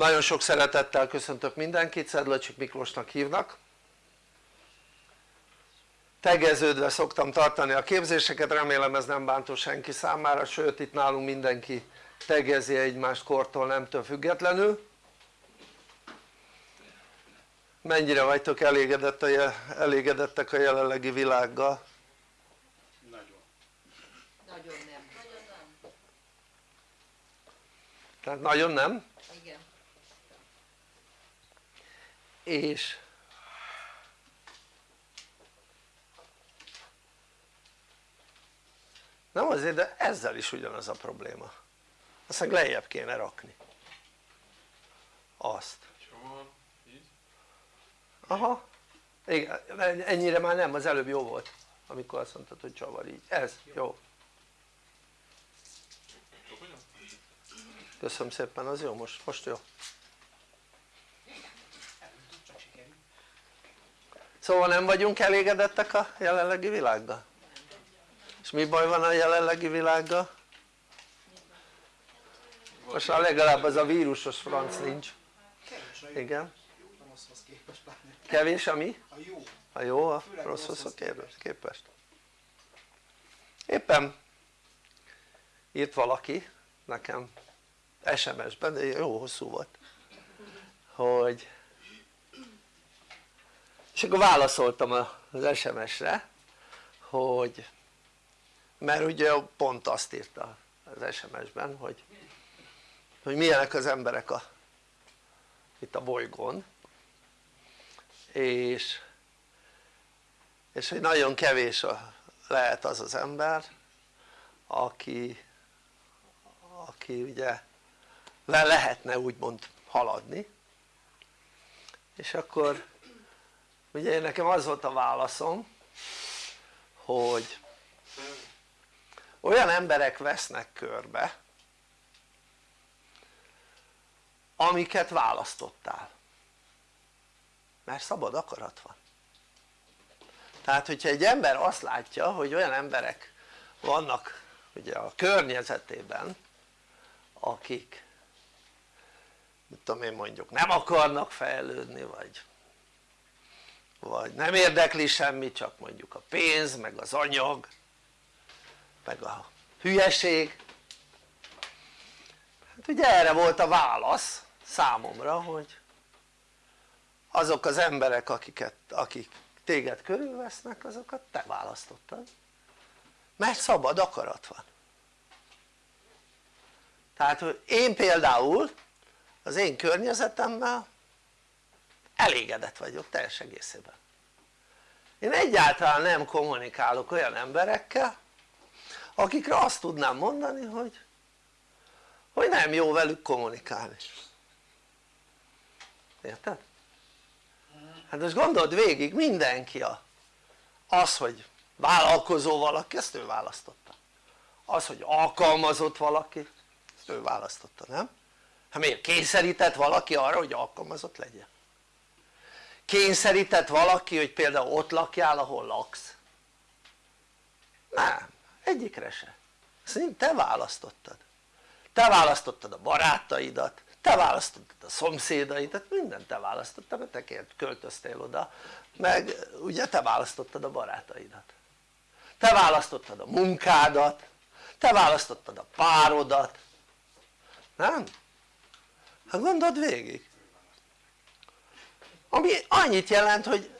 nagyon sok szeretettel köszöntök mindenkit, Szedlacsik Miklósnak hívnak tegeződve szoktam tartani a képzéseket, remélem ez nem bántó senki számára, sőt itt nálunk mindenki tegezi egymást kortól nemtől függetlenül mennyire vagytok elégedett a, elégedettek a jelenlegi világgal? Nagyon. Nagyon nem. tehát nagyon nem? Igen. És nem azért de ezzel is ugyanaz a probléma. Azt meg lejjebb kéne rakni. Azt. Aha. Igen, ennyire már nem, az előbb jó volt amikor azt mondtad hogy csavar így, ez, jó. Köszönöm szépen, az jó most, most jó szóval nem vagyunk elégedettek a jelenlegi világgal? és mi baj van a jelenlegi világgal? most már legalább az a vírusos franc nincs igen kevés ami? A jó. a jó a rosszhoz képest éppen írt valaki nekem SMS-ben, de jó hosszú volt hogy és akkor válaszoltam az SMS-re hogy mert ugye pont azt írta az SMS-ben hogy, hogy milyenek az emberek a, itt a bolygón. És, és hogy nagyon kevés a, lehet az az ember aki aki ugye le lehetne úgymond haladni. És akkor ugye nekem az volt a válaszom hogy olyan emberek vesznek körbe amiket választottál. Mert szabad akarat van. Tehát hogyha egy ember azt látja hogy olyan emberek vannak ugye a környezetében akik mit tudom én mondjuk nem akarnak fejlődni vagy vagy nem érdekli semmi csak mondjuk a pénz meg az anyag meg a hülyeség. Hát ugye erre volt a válasz számomra hogy azok az emberek akiket, akik téged körülvesznek azokat te választottad. Mert szabad akarat van. Tehát hogy én például az én környezetemmel elégedett vagyok teljes egészében én egyáltalán nem kommunikálok olyan emberekkel akikre azt tudnám mondani hogy hogy nem jó velük kommunikálni érted? hát most gondold végig mindenki a, az hogy vállalkozó valaki ezt ő választotta az hogy alkalmazott valaki ezt ő választotta nem? hát miért kényszerített valaki arra hogy alkalmazott legyen? Kényszerített valaki hogy például ott lakjál ahol laksz? nem, egyikre se. Ezt te választottad. Te választottad a barátaidat te választottad a szomszédaidat, mindent te választottad mert te költöztél oda. Meg ugye te választottad a barátaidat. Te választottad a munkádat te választottad a párodat. Nem? hát gondold végig ami annyit jelent hogy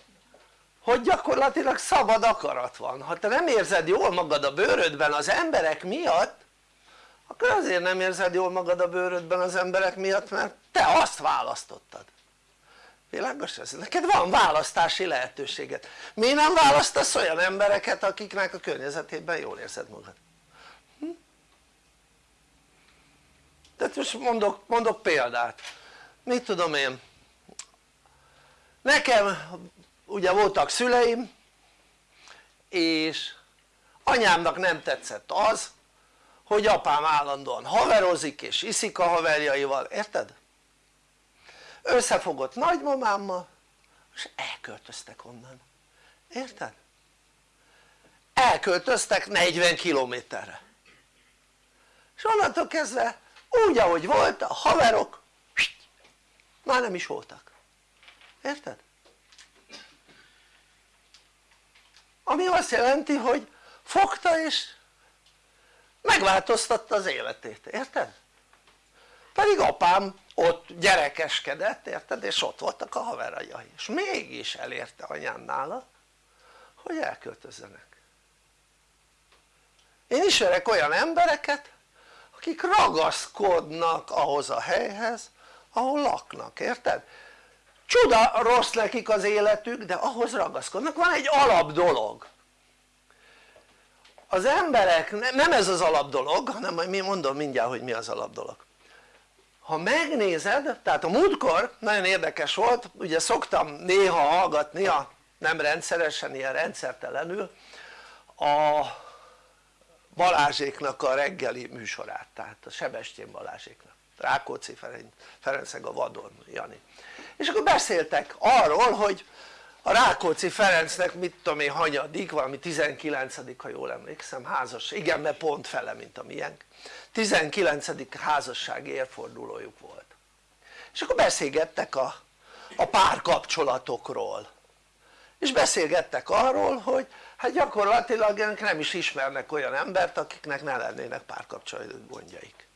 hogy gyakorlatilag szabad akarat van ha te nem érzed jól magad a bőrödben az emberek miatt akkor azért nem érzed jól magad a bőrödben az emberek miatt mert te azt választottad világos ez? neked van választási lehetőséged miért nem választasz olyan embereket akiknek a környezetében jól érzed magad? Hm? tehát most mondok, mondok példát mit tudom én nekem ugye voltak szüleim és anyámnak nem tetszett az hogy apám állandóan haverozik és iszik a haverjaival, érted? összefogott nagymamámmal és elköltöztek onnan, érted? elköltöztek 40 kilométerre és onnantól kezdve úgy ahogy volt a haverok már nem is voltak érted? ami azt jelenti hogy fogta és megváltoztatta az életét, érted? pedig apám ott gyerekeskedett érted és ott voltak a haverjai és mégis elérte anyám nála hogy elköltözzenek én ismerek olyan embereket akik ragaszkodnak ahhoz a helyhez ahol laknak, érted? Csuda rossz nekik az életük de ahhoz ragaszkodnak, van egy alap dolog. Az emberek, nem ez az alap dolog hanem majd mondom mindjárt hogy mi az alap dolog. Ha megnézed, tehát a múltkor nagyon érdekes volt, ugye szoktam néha hallgatni, a, nem rendszeresen, ilyen rendszertelenül a Balázséknak a reggeli műsorát, tehát a Sebestyén Balázséknak, Rákóczi Ferenc, Ferenceg a Vadon, Jani és akkor beszéltek arról hogy a Rákóczi Ferencnek mit tudom én hanyadik, valami 19 ha jól emlékszem házas, igen mert pont fele mint a miénk. 19. házassági évfordulójuk volt. És akkor beszélgettek a, a párkapcsolatokról. És beszélgettek arról hogy hát gyakorlatilag nem is ismernek olyan embert akiknek ne lennének párkapcsolati gondjaik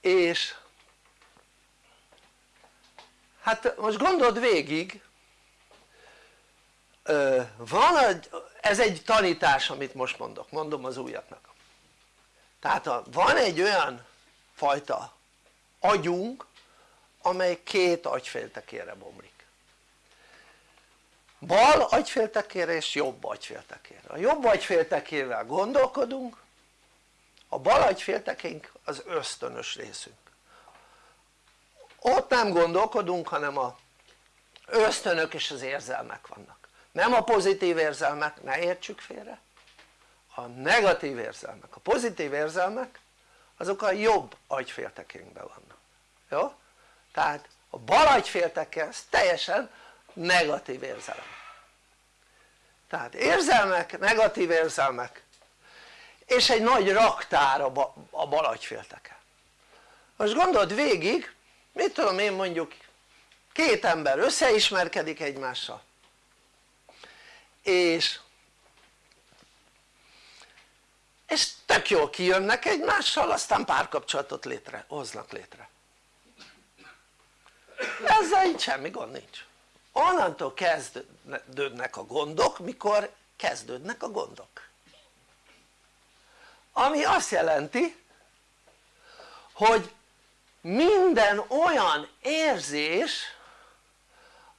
és hát most gondold végig van egy, ez egy tanítás amit most mondok, mondom az újaknak. Tehát van egy olyan fajta agyunk amely két agyféltekére bomlik. Bal agyféltekére és jobb agyféltekére. A jobb agyféltekérrel gondolkodunk a bal agyféltekénk az ösztönös részünk. Ott nem gondolkodunk hanem a ösztönök és az érzelmek vannak. Nem a pozitív érzelmek, ne értsük félre a negatív érzelmek, a pozitív érzelmek azok a jobb agyféltekénkben vannak. Jó? tehát a bal agyfélteke ez teljesen negatív érzelem. Tehát érzelmek, negatív érzelmek és egy nagy raktár a, bal agyfélteke most gondold végig mit tudom én mondjuk két ember összeismerkedik egymással és és tök jól kijönnek egymással aztán párkapcsolatot létre, hoznak létre. Ezzel így semmi gond nincs. Onnantól kezdődnek a gondok mikor kezdődnek a gondok ami azt jelenti hogy minden olyan érzés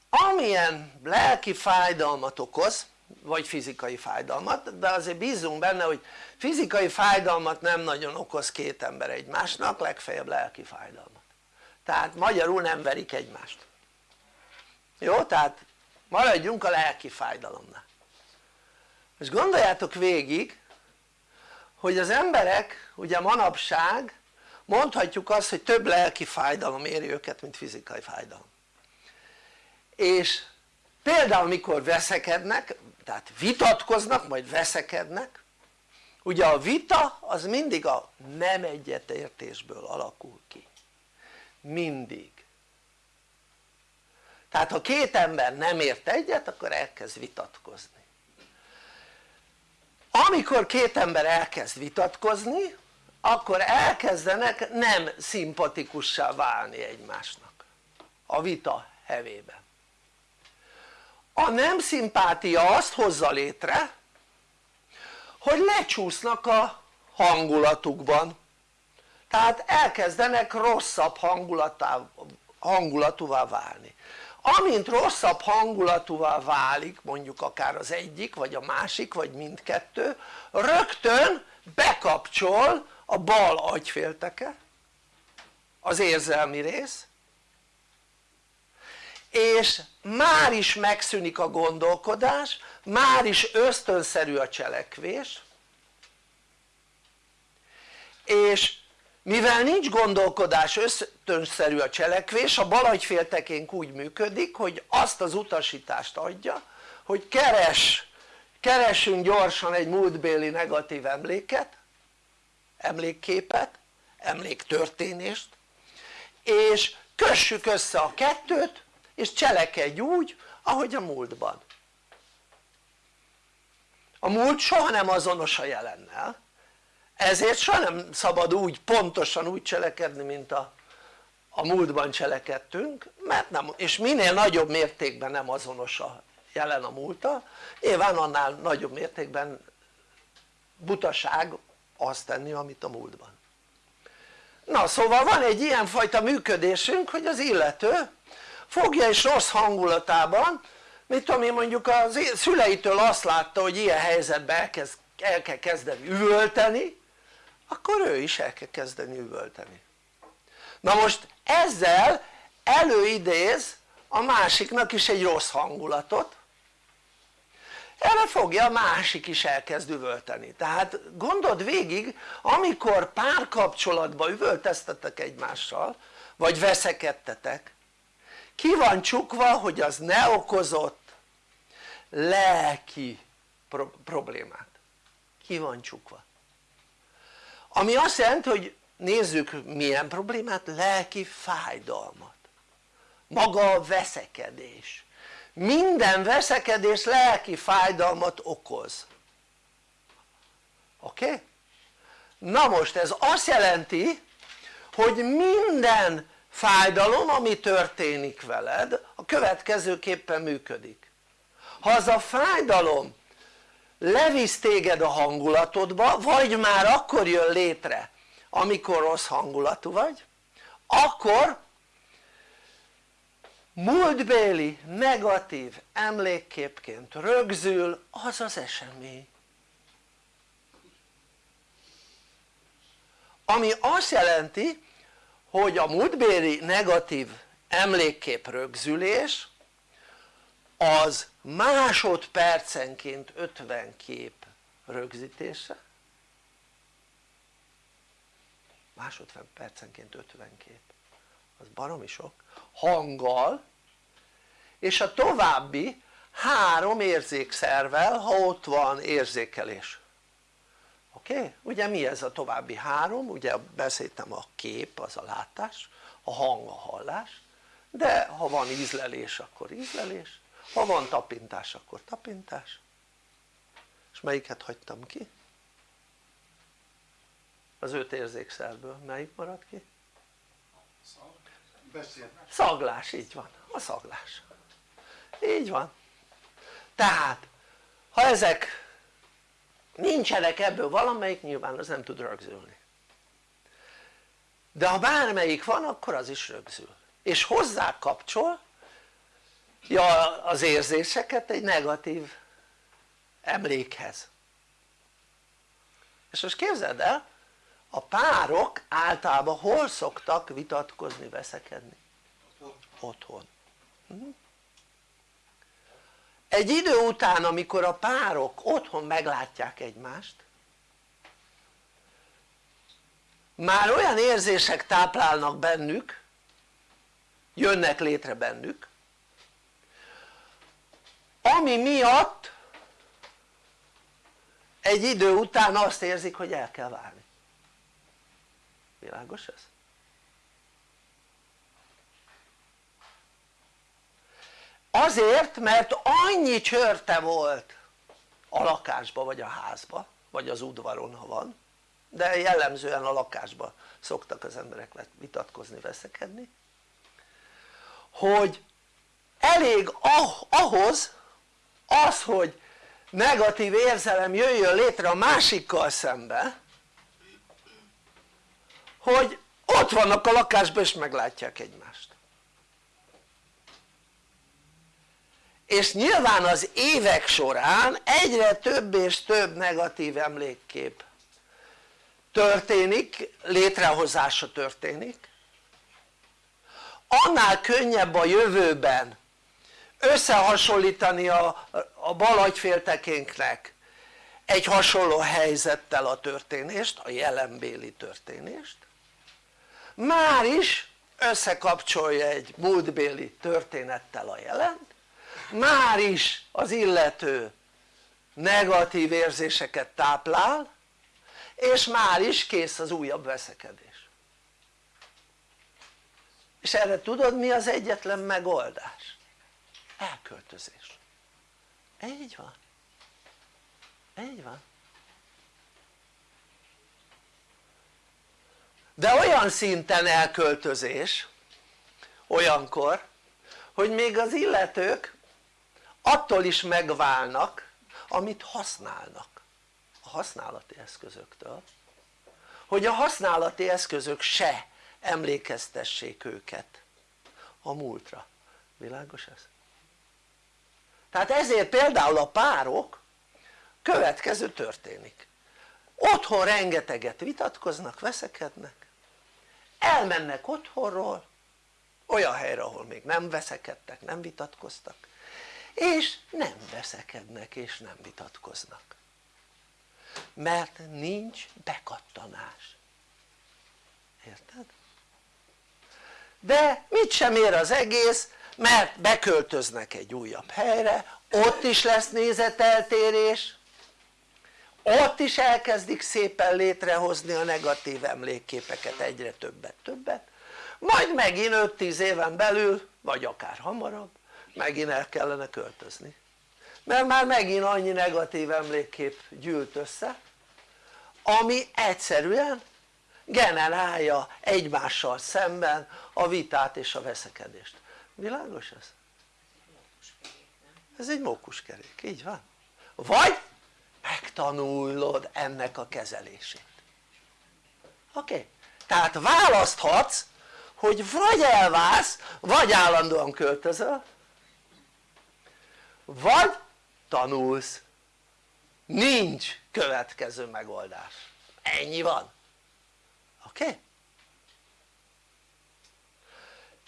amilyen lelki fájdalmat okoz vagy fizikai fájdalmat de azért bízunk benne hogy fizikai fájdalmat nem nagyon okoz két ember egymásnak legfeljebb lelki fájdalmat. Tehát magyarul nem verik egymást. Jó? tehát maradjunk a lelki fájdalomnál. És gondoljátok végig hogy az emberek ugye manapság mondhatjuk azt hogy több lelki fájdalom éri őket mint fizikai fájdalom. És például mikor veszekednek tehát vitatkoznak majd veszekednek ugye a vita az mindig a nem egyetértésből alakul ki. Mindig. Tehát ha két ember nem ért egyet akkor elkezd vitatkozni amikor két ember elkezd vitatkozni akkor elkezdenek nem szimpatikussá válni egymásnak a vita hevében a nem szimpátia azt hozza létre hogy lecsúsznak a hangulatukban. Tehát elkezdenek rosszabb hangulatúvá válni amint rosszabb hangulatúvá válik mondjuk akár az egyik vagy a másik vagy mindkettő rögtön bekapcsol a bal agyfélteke az érzelmi rész és már is megszűnik a gondolkodás, már is ösztönszerű a cselekvés és mivel nincs gondolkodás ösztönszerű a cselekvés a bal agyféltekénk úgy működik hogy azt az utasítást adja hogy keres, keresünk gyorsan egy múltbéli negatív emléket emlékképet emléktörténést és kössük össze a kettőt és cselekedj úgy ahogy a múltban. A múlt soha nem azonos a jelennel ezért soha nem szabad úgy pontosan úgy cselekedni mint a, a múltban cselekedtünk mert nem, és minél nagyobb mértékben nem azonos a jelen a múlta. Nyilván annál nagyobb mértékben butaság azt tenni amit a múltban. Na szóval van egy ilyen fajta működésünk hogy az illető fogja és rossz hangulatában mit tudom én mondjuk a szüleitől azt látta hogy ilyen helyzetben elkezd, el kell kezdeni üvölteni akkor ő is el kell kezdeni üvölteni. Na most ezzel előidéz a másiknak is egy rossz hangulatot. Erre fogja a másik is elkezd üvölteni. Tehát gondold végig amikor párkapcsolatban üvölteztetek egymással vagy veszekedtetek ki van csukva hogy az ne okozott lelki pro problémát? Ki van csukva ami azt jelenti hogy nézzük milyen problémát, lelki fájdalmat maga a veszekedés minden veszekedés lelki fájdalmat okoz oké? Okay? na most ez azt jelenti hogy minden fájdalom ami történik veled a következőképpen működik ha az a fájdalom levisz téged a hangulatodba vagy már akkor jön létre amikor rossz hangulatú vagy? Akkor múltbéli negatív emlékképként rögzül az az esemény. Ami azt jelenti hogy a múltbéli negatív emlékkép rögzülés az másodpercenként 50 kép rögzítése másodpercenként 50 kép az baromi sok hanggal és a további három érzékszervel ha ott van érzékelés oké? Okay? ugye mi ez a további három? ugye beszéltem a kép az a látás a hang a hallás de ha van ízlelés akkor ízlelés ha van tapintás akkor tapintás. És melyiket hagytam ki? az öt érzékszerből. Melyik maradt ki? szaglás, így van, a szaglás. Így van. Tehát ha ezek nincsenek ebből valamelyik nyilván az nem tud rögzülni. De ha bármelyik van akkor az is rögzül. És hozzá kapcsol ja, az érzéseket egy negatív emlékhez és most képzeld el a párok általában hol szoktak vitatkozni, veszekedni? otthon hm? egy idő után amikor a párok otthon meglátják egymást már olyan érzések táplálnak bennük jönnek létre bennük ami miatt egy idő után azt érzik hogy el kell válni világos ez? azért mert annyi csörte volt a lakásba vagy a házba vagy az udvaron ha van de jellemzően a lakásba szoktak az emberek vitatkozni, veszekedni hogy elég ah ahhoz az hogy negatív érzelem jöjjön létre a másikkal szembe hogy ott vannak a lakásban és meglátják egymást. És nyilván az évek során egyre több és több negatív emlékkép történik, létrehozása történik. Annál könnyebb a jövőben összehasonlítani a, a bal egy hasonló helyzettel a történést, a jelenbéli történést már is összekapcsolja egy múltbéli történettel a jelent már is az illető negatív érzéseket táplál és már is kész az újabb veszekedés és erre tudod mi az egyetlen megoldás? Elköltözés. Így van. Így van. De olyan szinten elköltözés olyankor hogy még az illetők attól is megválnak amit használnak a használati eszközöktől hogy a használati eszközök se emlékeztessék őket a múltra, világos ez? Tehát ezért például a párok következő történik. Otthon rengeteget vitatkoznak, veszekednek elmennek otthonról olyan helyre ahol még nem veszekedtek, nem vitatkoztak és nem veszekednek és nem vitatkoznak. Mert nincs bekattanás. Érted? de mit sem ér az egész mert beköltöznek egy újabb helyre ott is lesz nézeteltérés ott is elkezdik szépen létrehozni a negatív emlékképeket egyre többet többet. Majd megint 5-10 éven belül vagy akár hamarabb megint el kellene költözni. Mert már megint annyi negatív emlékkép gyűlt össze ami egyszerűen generálja egymással szemben a vitát és a veszekedést világos ez? ez egy mókuskerék, így van vagy megtanulod ennek a kezelését oké? Okay? tehát választhatsz hogy vagy elválsz vagy állandóan költözöl vagy tanulsz nincs következő megoldás ennyi van oké? Okay?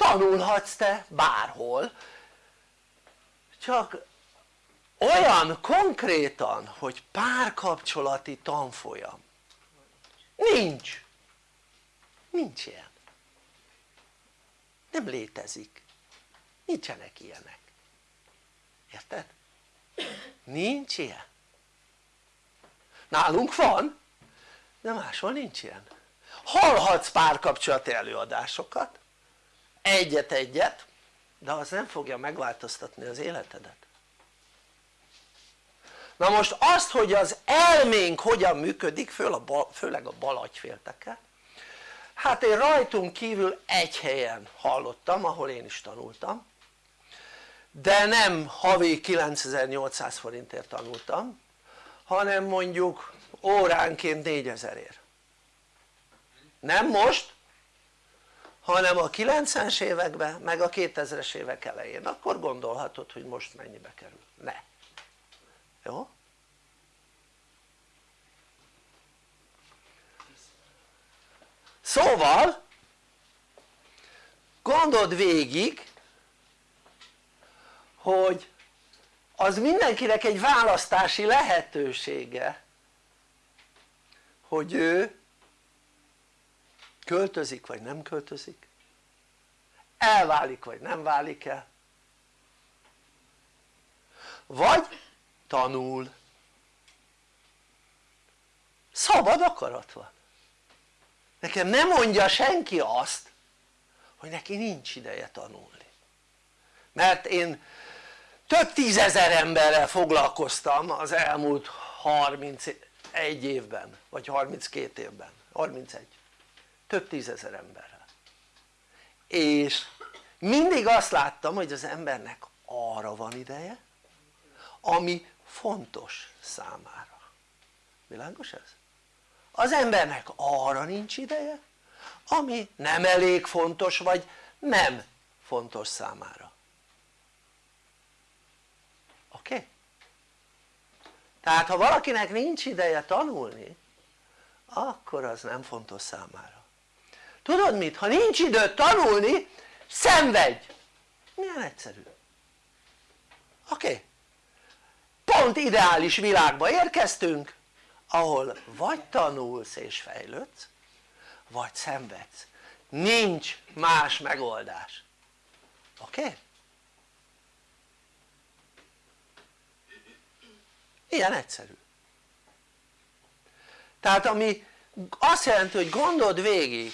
Tanulhatsz te bárhol. Csak olyan konkrétan hogy párkapcsolati tanfolyam. Nincs. Nincs ilyen. Nem létezik. Nincsenek ilyenek. Érted? nincs ilyen. Nálunk van de máshol nincs ilyen. Hallhatsz párkapcsolati előadásokat egyet-egyet de az nem fogja megváltoztatni az életedet. Na most azt hogy az elménk hogyan működik főleg a bal agyfélteke hát én rajtunk kívül egy helyen hallottam ahol én is tanultam de nem havi 9800 forintért tanultam hanem mondjuk óránként 4000 ér nem most hanem a 90-es években meg a 2000-es évek elején. Akkor gondolhatod hogy most mennyibe kerül, ne. Jó? szóval gondold végig hogy az mindenkinek egy választási lehetősége hogy ő költözik vagy nem költözik? Elválik vagy nem válik el? Vagy tanul? Szabad akarat van. Nekem nem mondja senki azt hogy neki nincs ideje tanulni. Mert én több tízezer emberrel foglalkoztam az elmúlt 31 évben vagy 32 évben, 31 több tízezer emberrel és mindig azt láttam hogy az embernek arra van ideje ami fontos számára világos ez? az embernek arra nincs ideje ami nem elég fontos vagy nem fontos számára oké? Okay? tehát ha valakinek nincs ideje tanulni akkor az nem fontos számára tudod mit? ha nincs idő tanulni szenvedj milyen egyszerű oké? Okay? pont ideális világba érkeztünk ahol vagy tanulsz és fejlődsz vagy szenvedsz nincs más megoldás oké? Okay? ilyen egyszerű tehát ami azt jelenti hogy gondold végig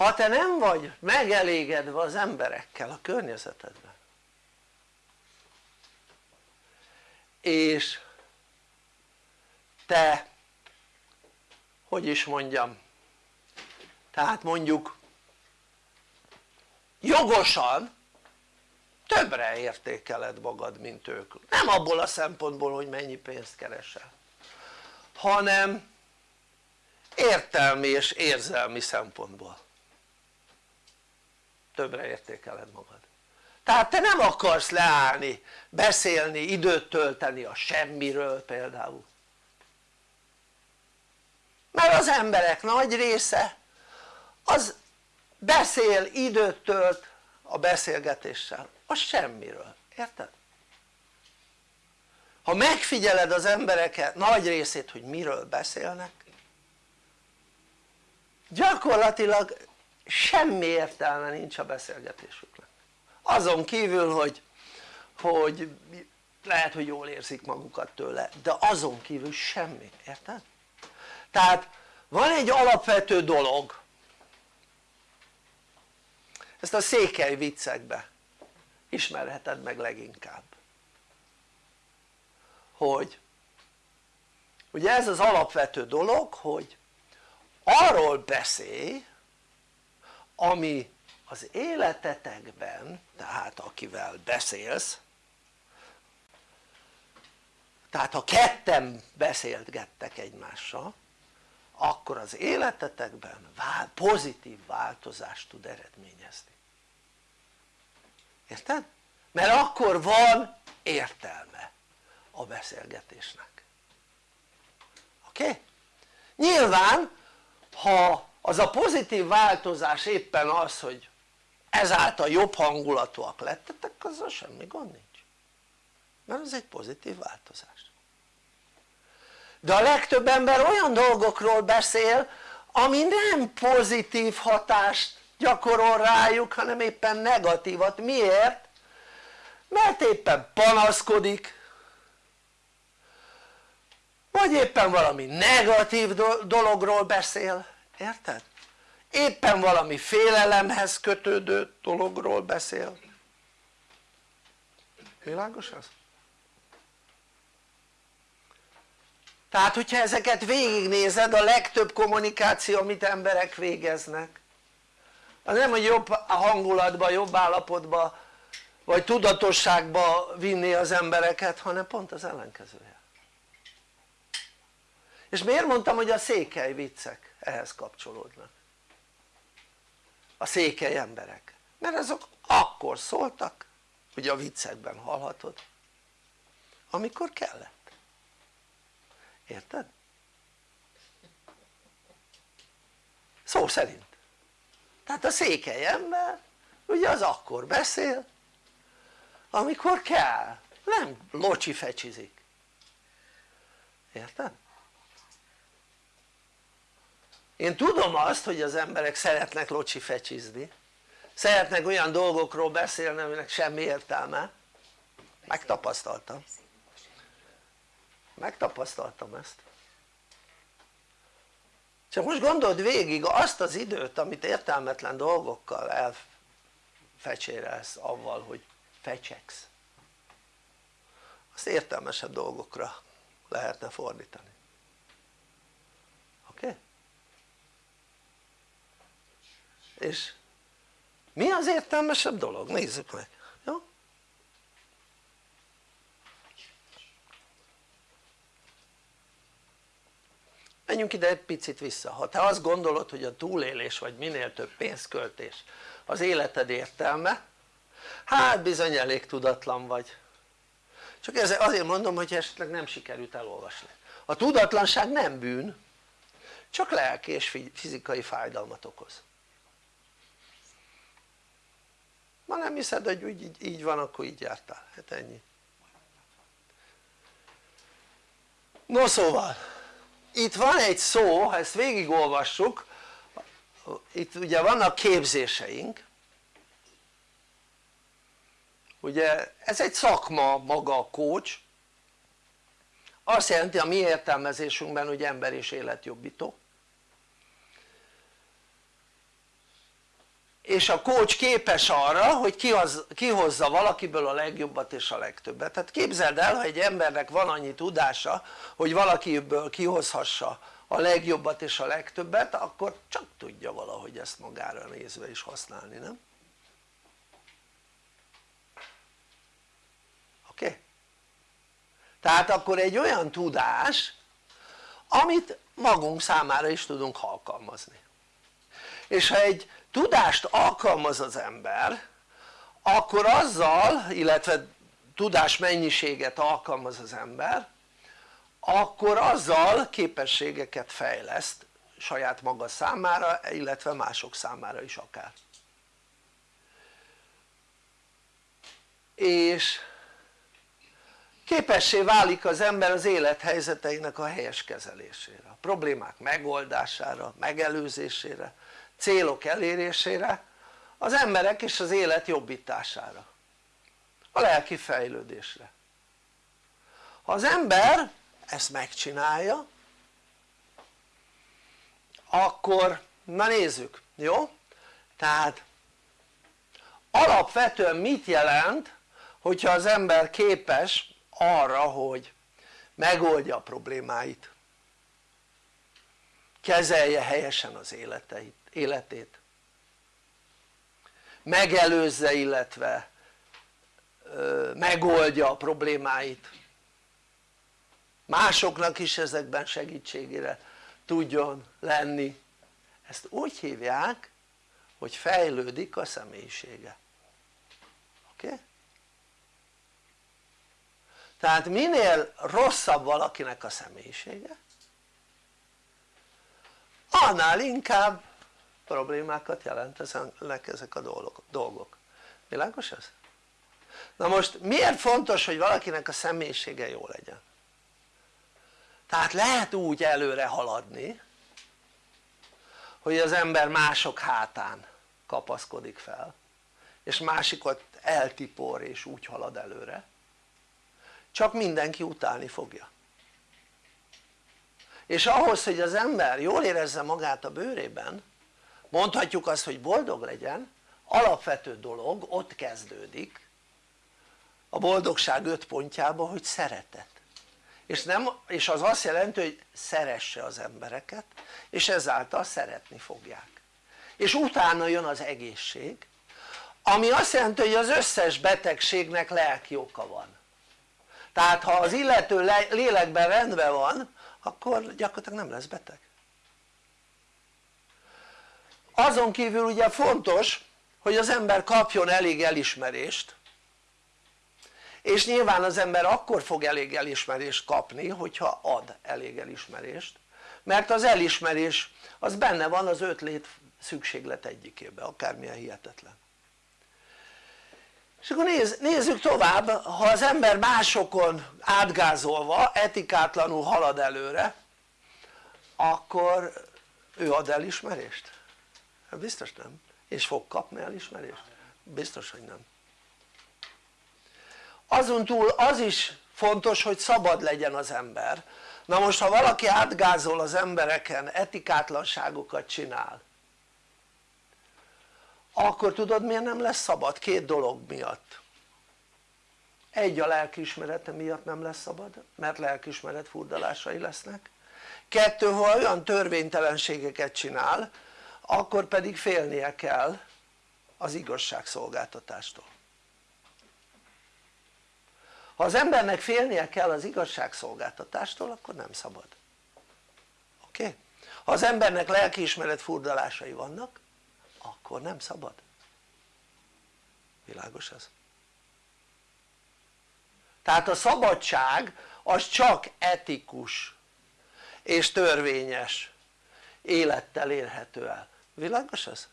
ha te nem vagy megelégedve az emberekkel a környezetedben és te hogy is mondjam tehát mondjuk jogosan többre értékeled magad mint ők. Nem abból a szempontból hogy mennyi pénzt keresel hanem értelmi és érzelmi szempontból többre értékeled magad. Tehát te nem akarsz leállni, beszélni, időt tölteni a semmiről például. Mert az emberek nagy része az beszél, időt tölt a beszélgetéssel, a semmiről, érted? ha megfigyeled az embereket nagy részét hogy miről beszélnek gyakorlatilag semmi értelme nincs a beszélgetésüknek. Azon kívül hogy, hogy lehet hogy jól érzik magukat tőle de azon kívül semmi, érted? tehát van egy alapvető dolog. Ezt a székely viccekbe ismerheted meg leginkább. Hogy ugye ez az alapvető dolog hogy arról beszélj ami az életetekben tehát akivel beszélsz tehát ha ketten beszélgettek egymással akkor az életetekben pozitív változást tud eredményezni érted? mert akkor van értelme a beszélgetésnek oké? Okay? nyilván ha az a pozitív változás éppen az hogy ezáltal jobb hangulatúak lettetek azzal semmi gond nincs. Mert ez egy pozitív változás. De a legtöbb ember olyan dolgokról beszél ami nem pozitív hatást gyakorol rájuk hanem éppen negatívat, miért? mert éppen panaszkodik. Vagy éppen valami negatív dologról beszél, érted? éppen valami félelemhez kötődő dologról beszél világos az? tehát hogyha ezeket végignézed a legtöbb kommunikáció amit emberek végeznek az nem hogy jobb hangulatba, jobb állapotba vagy tudatosságba vinni az embereket hanem pont az ellenkezője és miért mondtam hogy a székely viccek ehhez kapcsolódnak. A székely emberek. Mert azok akkor szóltak ugye a viccekben hallhatod amikor kellett. Érted? szó szerint. Tehát a székely ember ugye az akkor beszél amikor kell. Nem locsi fecsizik érted? Én tudom azt hogy az emberek szeretnek locsi fecsizni. Szeretnek olyan dolgokról beszélni aminek semmi értelme. Megtapasztaltam. Megtapasztaltam ezt. Csak most gondold végig azt az időt amit értelmetlen dolgokkal elfecsérelsz avval hogy fecseksz azt értelmesebb dolgokra lehetne fordítani. Oké? Okay? És mi az értelmesebb dolog? nézzük meg jó? menjünk ide egy picit vissza, ha te azt gondolod hogy a túlélés vagy minél több pénzköltés az életed értelme hát bizony elég tudatlan vagy csak ezzel azért mondom hogy esetleg nem sikerült elolvasni a tudatlanság nem bűn csak lelki és fizikai fájdalmat okoz ma nem hiszed hogy úgy így, így van akkor így jártál, hát ennyi. No szóval itt van egy szó, ha ezt végigolvassuk itt ugye vannak képzéseink. Ugye ez egy szakma maga a coach. Azt jelenti a mi értelmezésünkben hogy ember és életjobbító és a coach képes arra hogy kihoz, kihozza valakiből a legjobbat és a legtöbbet tehát képzeld el ha egy embernek van annyi tudása hogy valakiből kihozhassa a legjobbat és a legtöbbet akkor csak tudja valahogy ezt magára nézve is használni nem? oké? Okay? tehát akkor egy olyan tudás amit magunk számára is tudunk alkalmazni és ha egy tudást alkalmaz az ember akkor azzal illetve tudás mennyiséget alkalmaz az ember akkor azzal képességeket fejleszt saját maga számára illetve mások számára is akár. És képessé válik az ember az élethelyzeteinek a helyes kezelésére, a problémák megoldására, megelőzésére, célok elérésére, az emberek és az élet jobbítására, a lelki fejlődésre. Ha az ember ezt megcsinálja, akkor na nézzük, jó? tehát alapvetően mit jelent hogyha az ember képes arra hogy megoldja a problémáit kezelje helyesen az életeit, életét. Megelőzze illetve megoldja a problémáit. Másoknak is ezekben segítségére tudjon lenni. Ezt úgy hívják hogy fejlődik a személyisége. Oké? Tehát minél rosszabb valakinek a személyisége annál inkább problémákat jelentenek ezek a dolgok, világos ez? na most miért fontos hogy valakinek a személyisége jó legyen? tehát lehet úgy előre haladni hogy az ember mások hátán kapaszkodik fel és másikat eltipor és úgy halad előre csak mindenki utálni fogja és ahhoz hogy az ember jól érezze magát a bőrében mondhatjuk azt hogy boldog legyen. Alapvető dolog ott kezdődik a boldogság öt pontjába hogy szeretet. És, nem, és az azt jelenti hogy szeresse az embereket és ezáltal szeretni fogják. És utána jön az egészség ami azt jelenti hogy az összes betegségnek lelki oka van. Tehát ha az illető lélekben rendben van akkor gyakorlatilag nem lesz beteg azon kívül ugye fontos hogy az ember kapjon elég elismerést. És nyilván az ember akkor fog elég elismerést kapni hogyha ad elég elismerést. Mert az elismerés az benne van az öt lét szükséglet egyikében akármilyen hihetetlen. És akkor néz, nézzük tovább ha az ember másokon átgázolva etikátlanul halad előre akkor ő ad elismerést? Hát biztos nem. És fog kapni elismerést? biztos hogy nem. Azon túl az is fontos hogy szabad legyen az ember. Na most ha valaki átgázol az embereken etikátlanságokat csinál akkor tudod miért nem lesz szabad? két dolog miatt. Egy a lelkiismerete miatt nem lesz szabad mert lelkiismeret furdalásai lesznek. Kettő ha olyan törvénytelenségeket csinál akkor pedig félnie kell az igazságszolgáltatástól ha az embernek félnie kell az igazságszolgáltatástól akkor nem szabad oké? Okay? ha az embernek lelkiismeret furdalásai vannak akkor nem szabad világos ez? tehát a szabadság az csak etikus és törvényes élettel érhető el, világos ez?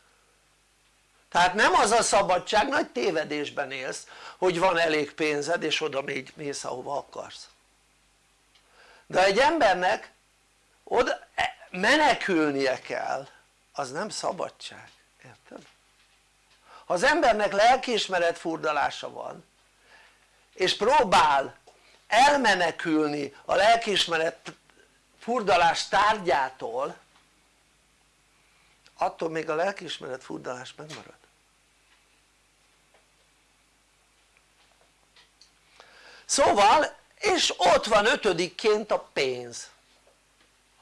tehát nem az a szabadság, nagy tévedésben élsz hogy van elég pénzed és oda mész ahova akarsz de egy embernek oda menekülnie kell az nem szabadság, érted? ha az embernek lelkiismeret furdalása van és próbál elmenekülni a lelkiismeret furdalás tárgyától attól még a lelkiismeret furdalás megmarad. Szóval és ott van ötödikként a pénz.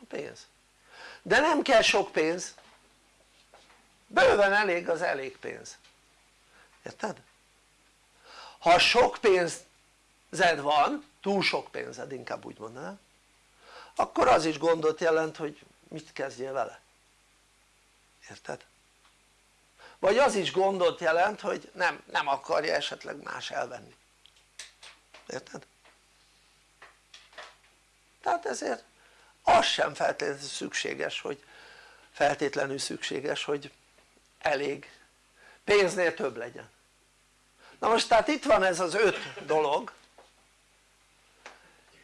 A pénz. De nem kell sok pénz. Bőven elég az elég pénz. Érted? ha sok pénzed van túl sok pénzed inkább úgy mondanám akkor az is gondot jelent hogy mit kezdjél vele érted? vagy az is gondot jelent hogy nem, nem akarja esetleg más elvenni érted? tehát ezért az sem feltétlenül szükséges hogy feltétlenül szükséges hogy elég pénznél több legyen na most tehát itt van ez az öt dolog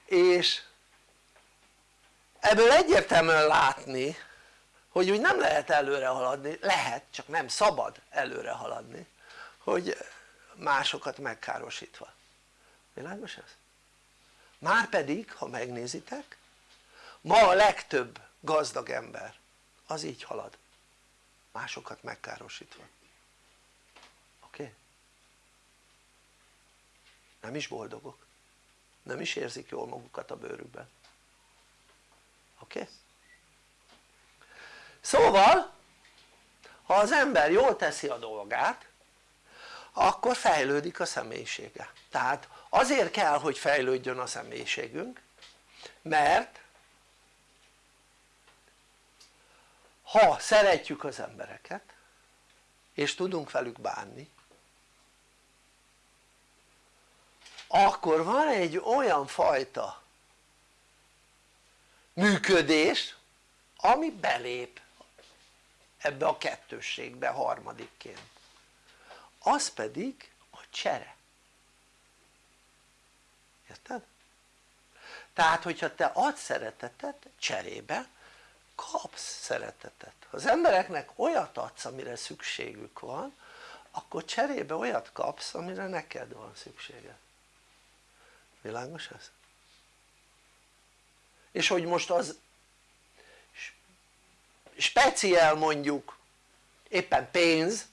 és ebből egyértelműen látni hogy úgy nem lehet előre haladni, lehet csak nem szabad előre haladni hogy másokat megkárosítva világos ez? márpedig ha megnézitek ma a legtöbb gazdag ember az így halad másokat megkárosítva oké? Okay? nem is boldogok nem is érzik jól magukat a bőrükben oké? Okay? Szóval ha az ember jól teszi a dolgát akkor fejlődik a személyisége. Tehát azért kell hogy fejlődjön a személyiségünk mert ha szeretjük az embereket és tudunk velük bánni akkor van egy olyan fajta működés ami belép ebbe a kettősségbe harmadikként az pedig a csere érted? tehát hogyha te adsz szeretetet cserébe kapsz szeretetet ha az embereknek olyat adsz amire szükségük van akkor cserébe olyat kapsz amire neked van szükséged világos ez? és hogy most az speciál mondjuk éppen pénz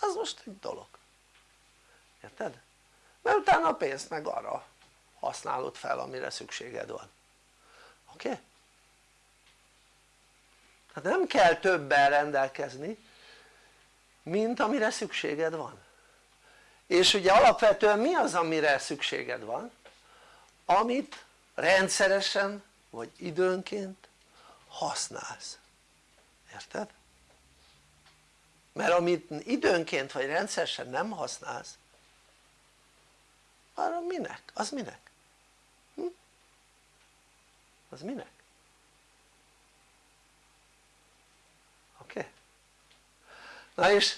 az most egy dolog érted? mert utána a pénzt meg arra használod fel amire szükséged van oké? Tehát nem kell többen rendelkezni mint amire szükséged van és ugye alapvetően mi az amire szükséged van? amit rendszeresen vagy időnként használsz érted? mert amit időnként vagy rendszeresen nem használsz arra minek? az minek? Hm? az minek? oké? Okay? na és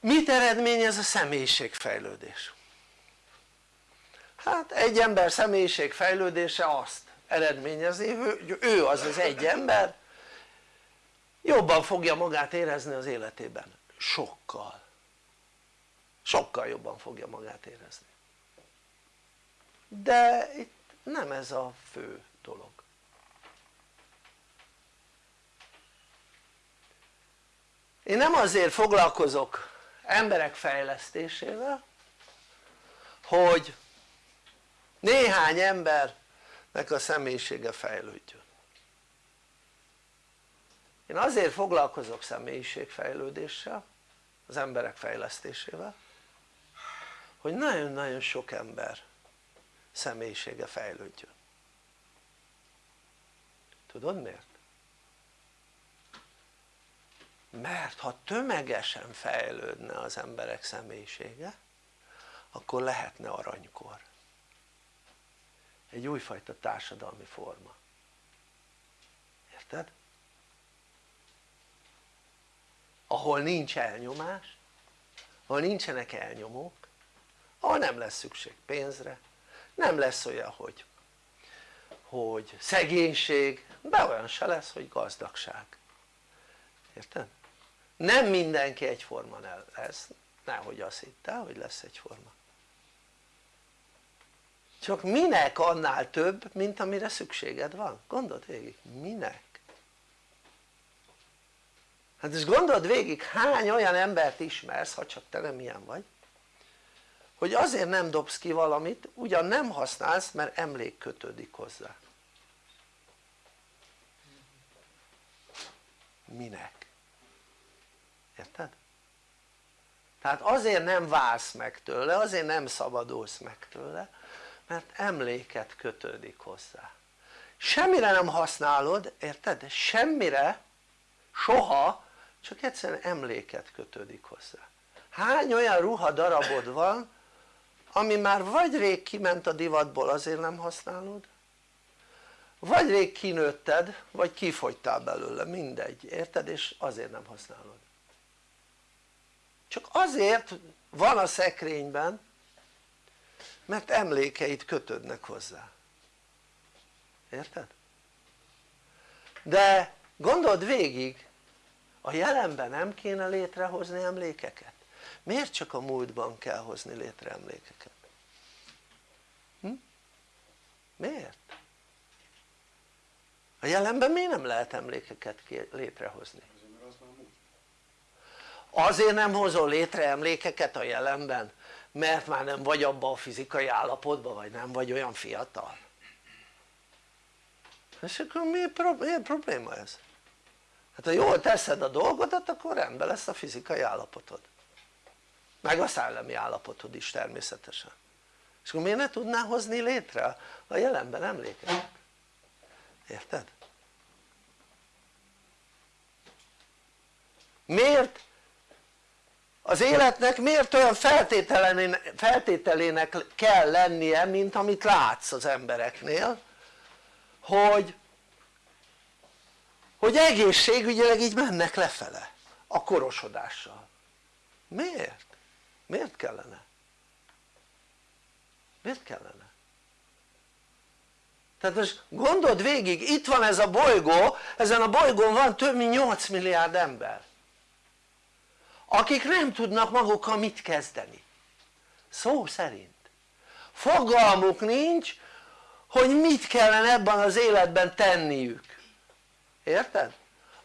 mit eredményez a személyiségfejlődés? hát egy ember személyiségfejlődése azt eredményezi hogy ő az az egy ember jobban fogja magát érezni az életében. Sokkal. Sokkal jobban fogja magát érezni. De itt nem ez a fő dolog. Én nem azért foglalkozok emberek fejlesztésével hogy néhány embernek a személyisége fejlődjön. Én azért foglalkozok személyiségfejlődéssel az emberek fejlesztésével hogy nagyon-nagyon sok ember személyisége fejlődjön. Tudod miért? mert ha tömegesen fejlődne az emberek személyisége akkor lehetne aranykor egy újfajta társadalmi forma érted? ahol nincs elnyomás ahol nincsenek elnyomók ahol nem lesz szükség pénzre nem lesz olyan hogy hogy szegénység de olyan se lesz hogy gazdagság érted? nem mindenki egyforma lesz nehogy azt hitte hogy lesz egyforma csak minek annál több mint amire szükséged van? gondold végig, minek? hát ezt gondold végig hány olyan embert ismersz ha csak te nem ilyen vagy hogy azért nem dobsz ki valamit ugyan nem használsz mert emlék kötődik hozzá minek? érted? tehát azért nem válsz meg tőle, azért nem szabadulsz meg tőle mert emléket kötődik hozzá. Semmire nem használod, érted? semmire soha csak egyszerűen emléket kötődik hozzá. Hány olyan ruha darabod van ami már vagy rég kiment a divatból azért nem használod vagy rég kinőtted vagy kifogytál belőle mindegy érted? És azért nem használod. Csak azért van a szekrényben mert emlékeit kötődnek hozzá érted? de gondold végig a jelenben nem kéne létrehozni emlékeket? miért csak a múltban kell hozni létre emlékeket? Hm? miért? a jelenben miért nem lehet emlékeket létrehozni? azért nem hozol létre emlékeket a jelenben mert már nem vagy abban a fizikai állapotban vagy nem vagy olyan fiatal és akkor miért probléma ez? hát ha jól teszed a dolgodat akkor rendben lesz a fizikai állapotod meg a szellemi állapotod is természetesen és akkor miért ne tudnál hozni létre a jelenben emléket? érted? miért az életnek miért olyan feltételének kell lennie mint amit látsz az embereknél hogy hogy egészségügyileg így mennek lefele a korosodással miért? miért kellene? miért kellene? tehát most gondold végig itt van ez a bolygó ezen a bolygón van több mint 8 milliárd ember akik nem tudnak magukkal mit kezdeni. Szó szerint. Fogalmuk nincs hogy mit kellene ebben az életben tenniük. Érted?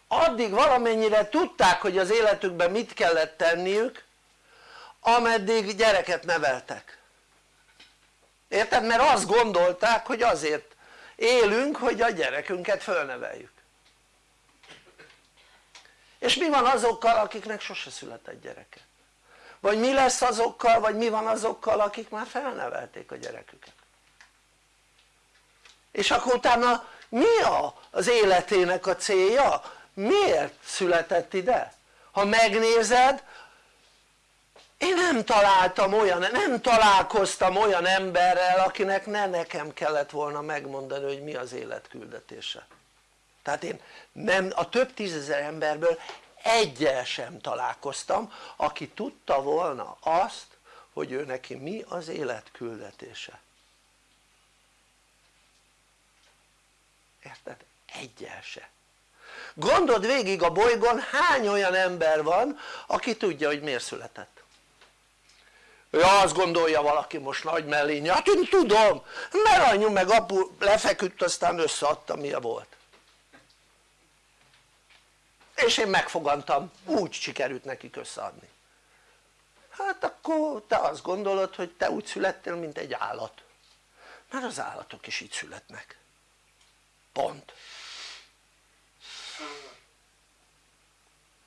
addig valamennyire tudták hogy az életükben mit kellett tenniük ameddig gyereket neveltek. Érted? mert azt gondolták hogy azért élünk hogy a gyerekünket fölneveljük és mi van azokkal akiknek sose született gyereke? vagy mi lesz azokkal vagy mi van azokkal akik már felnevelték a gyereküket és akkor utána mi az életének a célja? miért született ide? ha megnézed én nem találtam olyan, nem találkoztam olyan emberrel akinek ne nekem kellett volna megmondani hogy mi az élet küldetése tehát én nem, a több tízezer emberből egyel sem találkoztam aki tudta volna azt hogy ő neki mi az élet küldetése. Érted? egyel se. Gondold végig a bolygón hány olyan ember van aki tudja hogy miért született. Ja azt gondolja valaki most nagy mellénye, hát én tudom mert anyu meg apu lefeküdt aztán összeadta mi a volt és én megfogantam, úgy sikerült nekik összeadni. Hát akkor te azt gondolod hogy te úgy születtél mint egy állat. Mert az állatok is így születnek. Pont.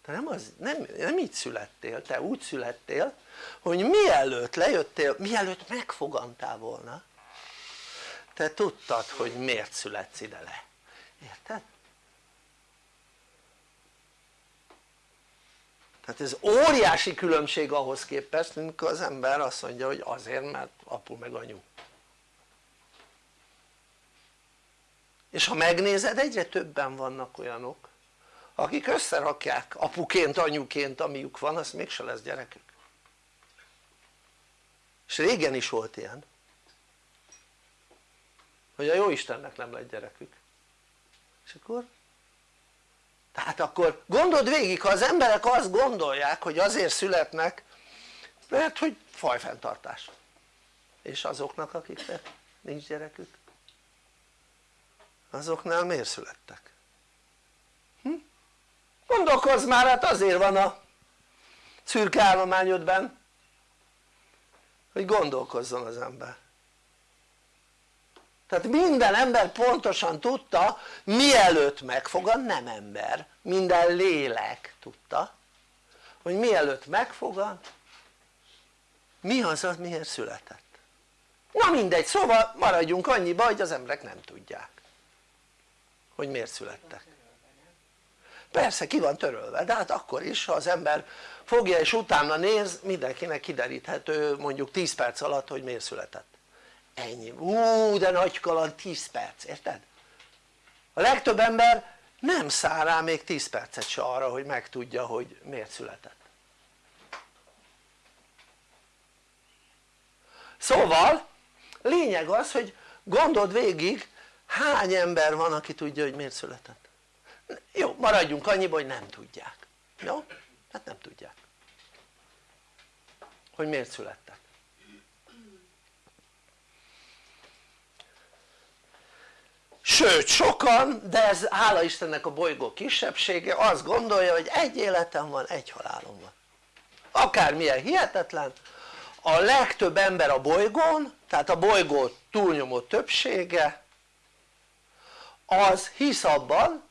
Te nem, az, nem, nem így születtél, te úgy születtél hogy mielőtt lejöttél, mielőtt megfogantál volna te tudtad hogy miért születsz ide le, érted? Tehát ez óriási különbség ahhoz képest amikor az ember azt mondja hogy azért mert apu meg anyu. És ha megnézed egyre többen vannak olyanok akik összerakják apuként, anyuként amiük van az mégse lesz gyerekük. És régen is volt ilyen hogy a jó Istennek nem lett gyerekük. És akkor tehát akkor gondold végig ha az emberek azt gondolják hogy azért születnek mert hogy fajfenntartás és azoknak akiknek nincs gyerekük azoknál miért születtek? Hm? gondolkozz már hát azért van a szürke állományodban hogy gondolkozzon az ember tehát minden ember pontosan tudta mielőtt megfogad, nem ember, minden lélek tudta hogy mielőtt megfogad mi az az miért született. Na mindegy szóval maradjunk annyiba hogy az emberek nem tudják hogy miért születtek. Persze ki van törölve de hát akkor is ha az ember fogja és utána néz mindenkinek kideríthető mondjuk 10 perc alatt hogy miért született ennyi, ú de nagy kaland 10 perc, érted? a legtöbb ember nem száll rá még 10 percet se arra hogy megtudja hogy miért született. Szóval lényeg az hogy gondold végig hány ember van aki tudja hogy miért született. Jó maradjunk annyiba hogy nem tudják. Jó? hát nem tudják hogy miért születtek sőt sokan de ez hála Istennek a bolygó kisebbsége azt gondolja hogy egy életem van egy halálom van. Akármilyen hihetetlen. A legtöbb ember a bolygón tehát a bolygó túlnyomó többsége az hisz abban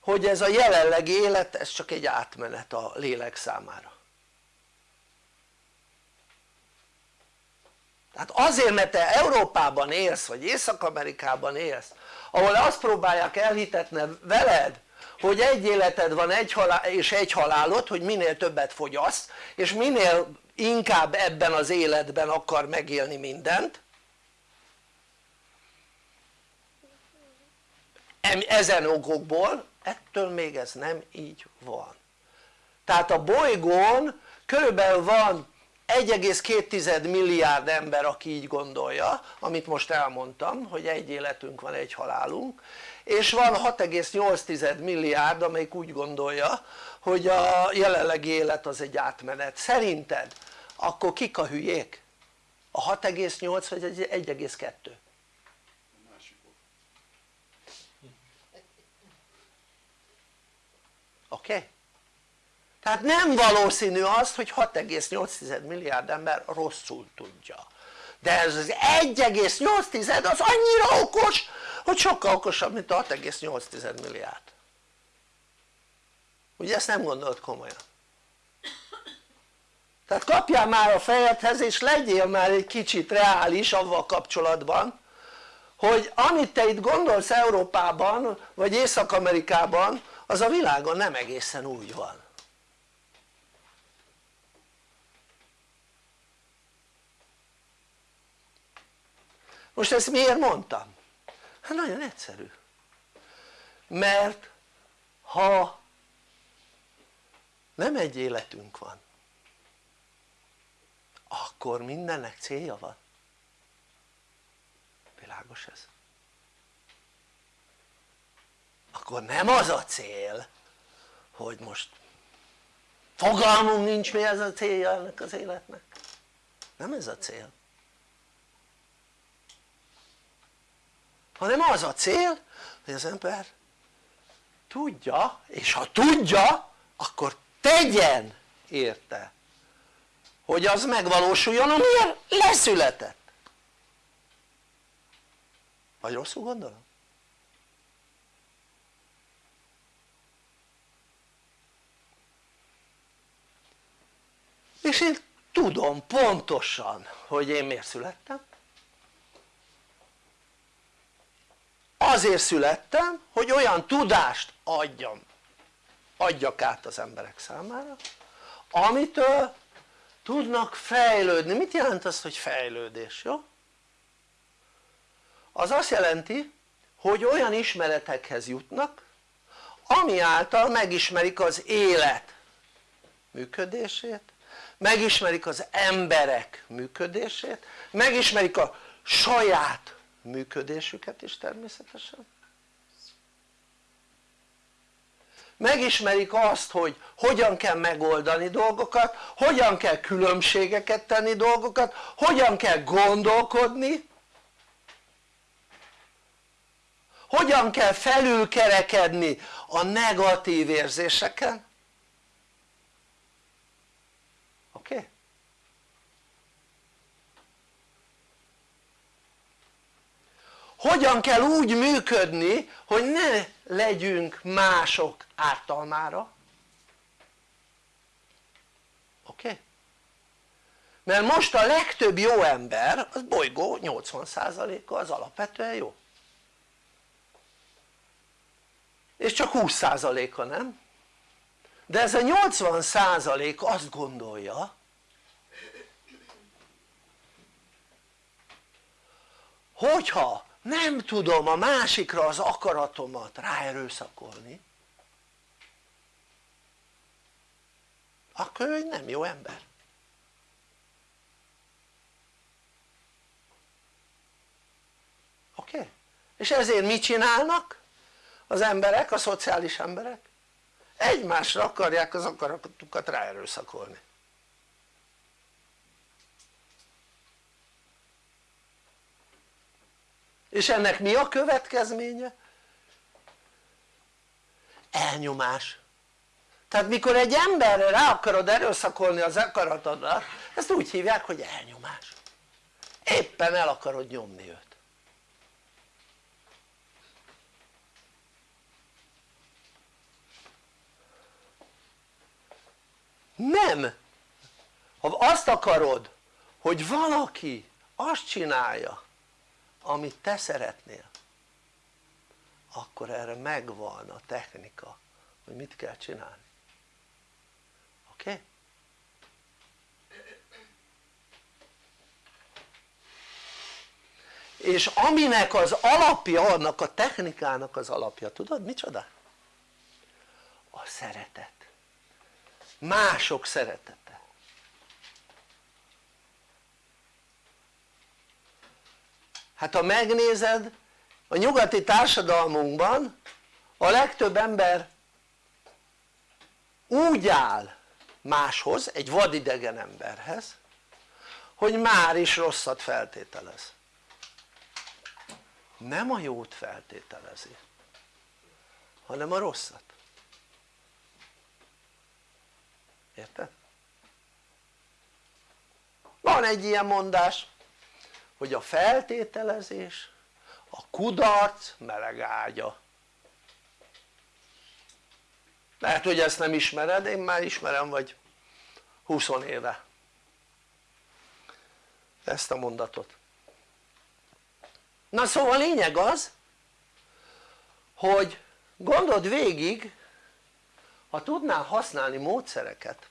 hogy ez a jelenlegi élet ez csak egy átmenet a lélek számára tehát azért mert te Európában élsz vagy Észak-Amerikában élsz ahol azt próbálják elhitetni veled hogy egy életed van egy halál, és egy halálod hogy minél többet fogyasz és minél inkább ebben az életben akar megélni mindent. Ezen okokból ettől még ez nem így van. Tehát a bolygón körülbelül van 1,2 milliárd ember aki így gondolja amit most elmondtam hogy egy életünk van egy halálunk és van 6,8 milliárd amelyik úgy gondolja hogy a jelenlegi élet az egy átmenet szerinted akkor kik a hülyék? a 6,8 vagy 1,2? oké? Okay? Tehát nem valószínű az hogy 6,8 milliárd ember rosszul tudja. De ez az 1,8 az annyira okos hogy sokkal okosabb mint a 6,8 milliárd. Ugye ezt nem gondolt komolyan? Tehát kapjál már a fejedhez és legyél már egy kicsit reális avval kapcsolatban hogy amit te itt gondolsz Európában vagy Észak-Amerikában az a világon nem egészen úgy van most ezt miért mondtam? hát nagyon egyszerű mert ha nem egy életünk van akkor mindennek célja van világos ez? akkor nem az a cél hogy most fogalmunk nincs mi ez a célja ennek az életnek nem ez a cél hanem az a cél hogy az ember tudja és ha tudja akkor tegyen érte hogy az megvalósuljon amiért leszületett vagy rosszul gondolom? és én tudom pontosan hogy én miért születtem azért születtem hogy olyan tudást adjam adjak át az emberek számára amitől tudnak fejlődni, mit jelent az hogy fejlődés, jó? az azt jelenti hogy olyan ismeretekhez jutnak ami által megismerik az élet működését megismerik az emberek működését megismerik a saját működésüket is természetesen. Megismerik azt hogy hogyan kell megoldani dolgokat, hogyan kell különbségeket tenni dolgokat, hogyan kell gondolkodni hogyan kell felülkerekedni a negatív érzéseken oké? Okay? Hogyan kell úgy működni hogy ne legyünk mások ártalmára oké? Okay? mert most a legtöbb jó ember az bolygó 80%-a az alapvetően jó és csak 20%-a nem? de ez a 80% azt gondolja hogyha nem tudom a másikra az akaratomat ráerőszakolni akkor ő egy nem jó ember oké? Okay? és ezért mit csinálnak az emberek, a szociális emberek? egymásra akarják az akaratukat ráerőszakolni és ennek mi a következménye? elnyomás. Tehát mikor egy emberre rá akarod erőszakolni az akaratodat ezt úgy hívják hogy elnyomás. Éppen el akarod nyomni őt. Nem. Ha azt akarod hogy valaki azt csinálja amit te szeretnél akkor erre megvan a technika hogy mit kell csinálni oké? Okay? és aminek az alapja, annak a technikának az alapja, tudod micsoda? a szeretet mások szeretete hát ha megnézed a nyugati társadalmunkban a legtöbb ember úgy áll máshoz, egy vadidegen emberhez hogy már is rosszat feltételez. Nem a jót feltételezi hanem a rosszat. Érted? van egy ilyen mondás hogy a feltételezés a kudarc meleg ágya. Lehet hogy ezt nem ismered, én már ismerem vagy 20 éve. Ezt a mondatot. Na szóval lényeg az hogy gondold végig ha tudnál használni módszereket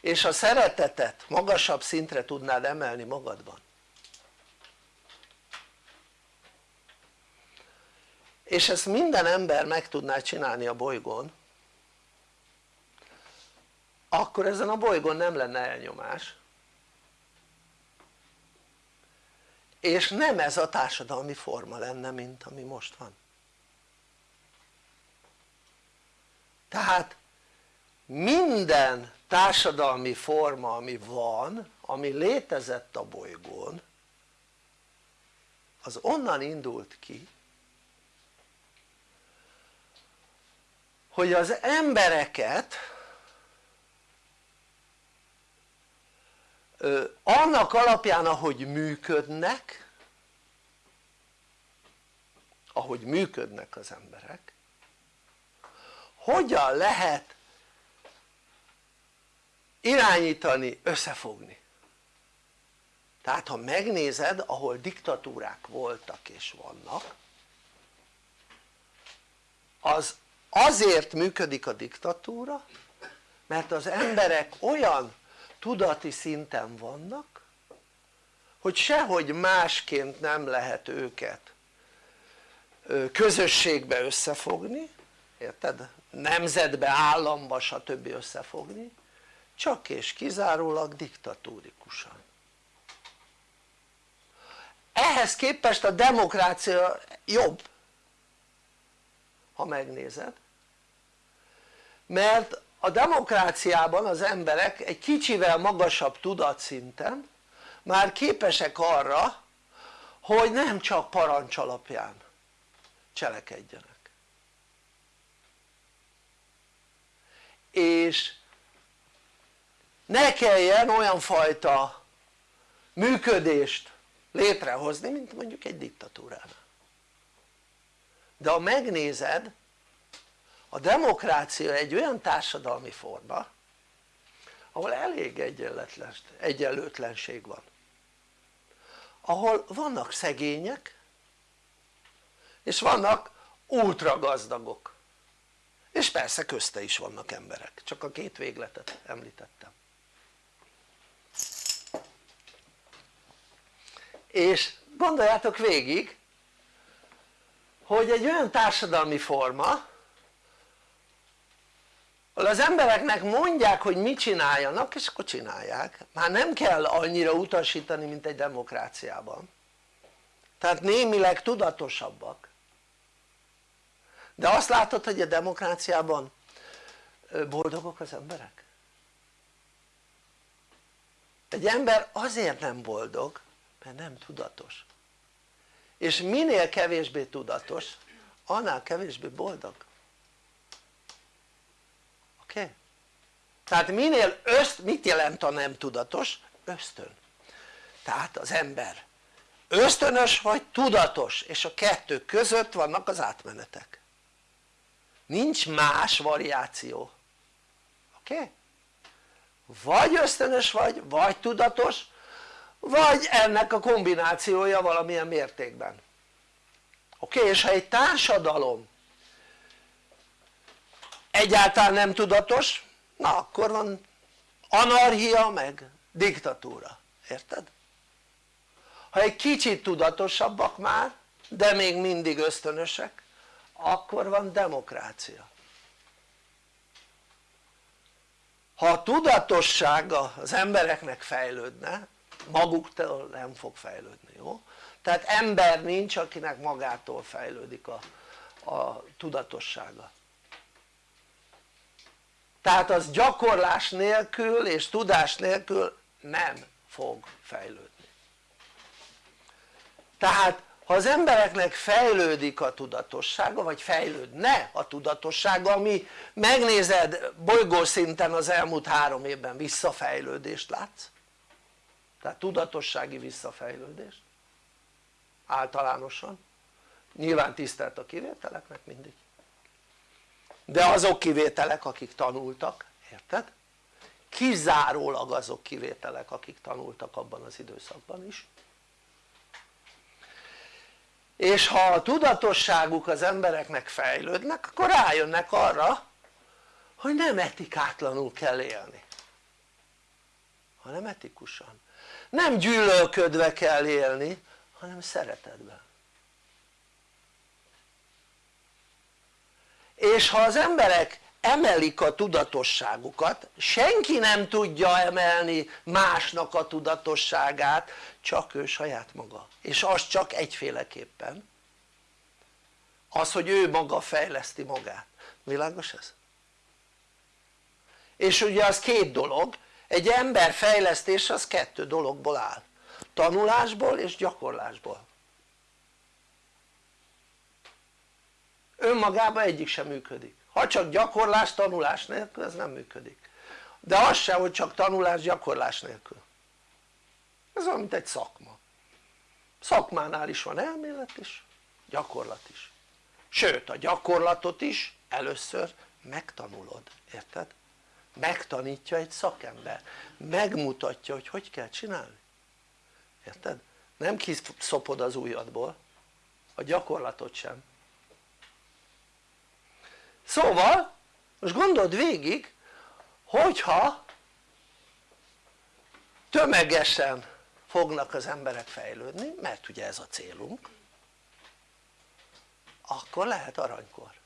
és a szeretetet magasabb szintre tudnád emelni magadban. És ezt minden ember meg tudná csinálni a bolygón akkor ezen a bolygón nem lenne elnyomás. És nem ez a társadalmi forma lenne mint ami most van. Tehát minden társadalmi forma ami van, ami létezett a bolygón az onnan indult ki hogy az embereket annak alapján ahogy működnek ahogy működnek az emberek hogyan lehet irányítani, összefogni tehát ha megnézed ahol diktatúrák voltak és vannak az azért működik a diktatúra mert az emberek olyan tudati szinten vannak hogy sehogy másként nem lehet őket közösségbe összefogni érted? nemzetbe, államba stb. összefogni csak és kizárólag diktatórikusan ehhez képest a demokrácia jobb ha megnézed. Mert a demokráciában az emberek egy kicsivel magasabb tudatszinten már képesek arra hogy nem csak parancs alapján cselekedjenek. És ne kelljen olyan fajta működést létrehozni mint mondjuk egy diktatúránál de ha megnézed a demokrácia egy olyan társadalmi forma ahol elég egyenlőtlenség van. Ahol vannak szegények és vannak ultra gazdagok és persze közte is vannak emberek, csak a két végletet említettem és gondoljátok végig hogy egy olyan társadalmi forma ahol az embereknek mondják hogy mit csináljanak és akkor csinálják. Már nem kell annyira utasítani mint egy demokráciában. Tehát némileg tudatosabbak. De azt látod hogy a demokráciában boldogok az emberek? egy ember azért nem boldog mert nem tudatos és minél kevésbé tudatos annál kevésbé boldog oké? Okay? tehát minél öszt, mit jelent a nem tudatos? ösztön tehát az ember ösztönös vagy tudatos és a kettő között vannak az átmenetek nincs más variáció oké? Okay? vagy ösztönös vagy, vagy tudatos vagy ennek a kombinációja valamilyen mértékben oké? És ha egy társadalom egyáltalán nem tudatos na akkor van anarchia meg diktatúra, érted? ha egy kicsit tudatosabbak már de még mindig ösztönösek akkor van demokrácia ha a tudatosság az embereknek fejlődne maguktól nem fog fejlődni, jó? tehát ember nincs akinek magától fejlődik a, a tudatossága. Tehát az gyakorlás nélkül és tudás nélkül nem fog fejlődni. Tehát ha az embereknek fejlődik a tudatossága vagy fejlődne a tudatossága ami megnézed bolygószinten az elmúlt három évben visszafejlődést látsz tehát tudatossági visszafejlődést általánosan. Nyilván tisztelt a kivételeknek mindig. De azok kivételek akik tanultak, érted? kizárólag azok kivételek akik tanultak abban az időszakban is. És ha a tudatosságuk az embereknek fejlődnek akkor rájönnek arra hogy nem etikátlanul kell élni hanem etikusan nem gyűlölködve kell élni hanem szeretetben és ha az emberek emelik a tudatosságukat senki nem tudja emelni másnak a tudatosságát csak ő saját maga. És az csak egyféleképpen. Az hogy ő maga fejleszti magát, világos ez? és ugye az két dolog egy ember fejlesztés az kettő dologból áll. Tanulásból és gyakorlásból. Önmagában egyik sem működik. Ha csak gyakorlás tanulás nélkül ez nem működik. De az se hogy csak tanulás gyakorlás nélkül. Ez olyan mint egy szakma. Szakmánál is van elmélet is gyakorlat is. Sőt a gyakorlatot is először megtanulod, érted? Megtanítja egy szakember. Megmutatja hogy hogy kell csinálni. Érted? nem kiszopod az ujjadból a gyakorlatot sem. Szóval most gondold végig hogyha tömegesen fognak az emberek fejlődni mert ugye ez a célunk akkor lehet aranykor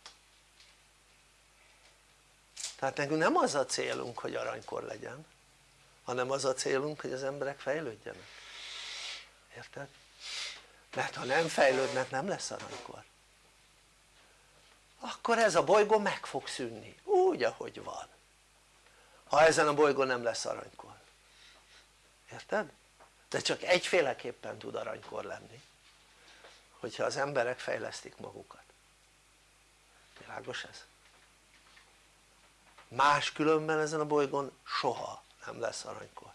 tehát nekünk nem az a célunk hogy aranykor legyen hanem az a célunk hogy az emberek fejlődjenek érted? mert ha nem fejlődnek nem lesz aranykor akkor ez a bolygó meg fog szűnni úgy ahogy van ha ezen a bolygón nem lesz aranykor érted? de csak egyféleképpen tud aranykor lenni hogyha az emberek fejlesztik magukat világos ez? Máskülönben ezen a bolygón soha nem lesz aranykor.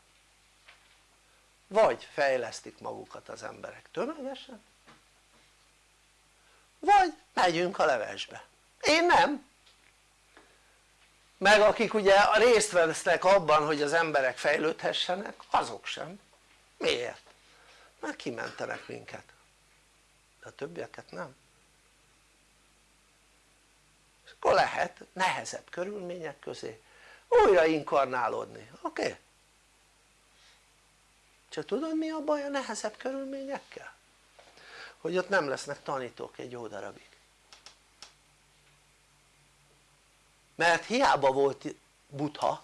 Vagy fejlesztik magukat az emberek tömegesen vagy megyünk a levesbe. Én nem. Meg akik ugye részt vesznek abban hogy az emberek fejlődhessenek azok sem. Miért? mert kimentenek minket. De a többieket nem akkor lehet nehezebb körülmények közé újra inkarnálódni, oké? Okay? csak tudod mi a baj a nehezebb körülményekkel? hogy ott nem lesznek tanítók egy jó darabig mert hiába volt butha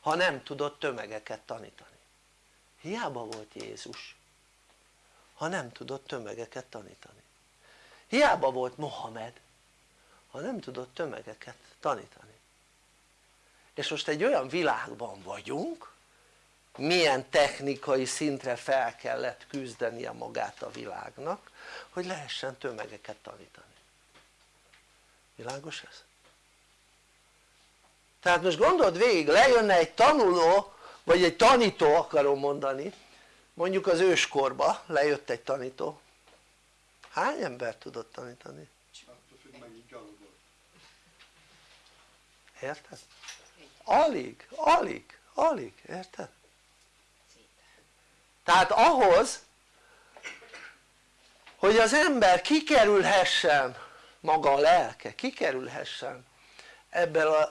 ha nem tudott tömegeket tanítani hiába volt Jézus ha nem tudott tömegeket tanítani hiába volt Mohamed ha nem tudott tömegeket tanítani és most egy olyan világban vagyunk milyen technikai szintre fel kellett küzdenie magát a világnak hogy lehessen tömegeket tanítani világos ez? tehát most gondold végig lejönne egy tanuló vagy egy tanító akarom mondani mondjuk az őskorba lejött egy tanító hány ember tudott tanítani? Érted? alig, alig, alig, érted? tehát ahhoz hogy az ember kikerülhessen maga a lelke, kikerülhessen ebből a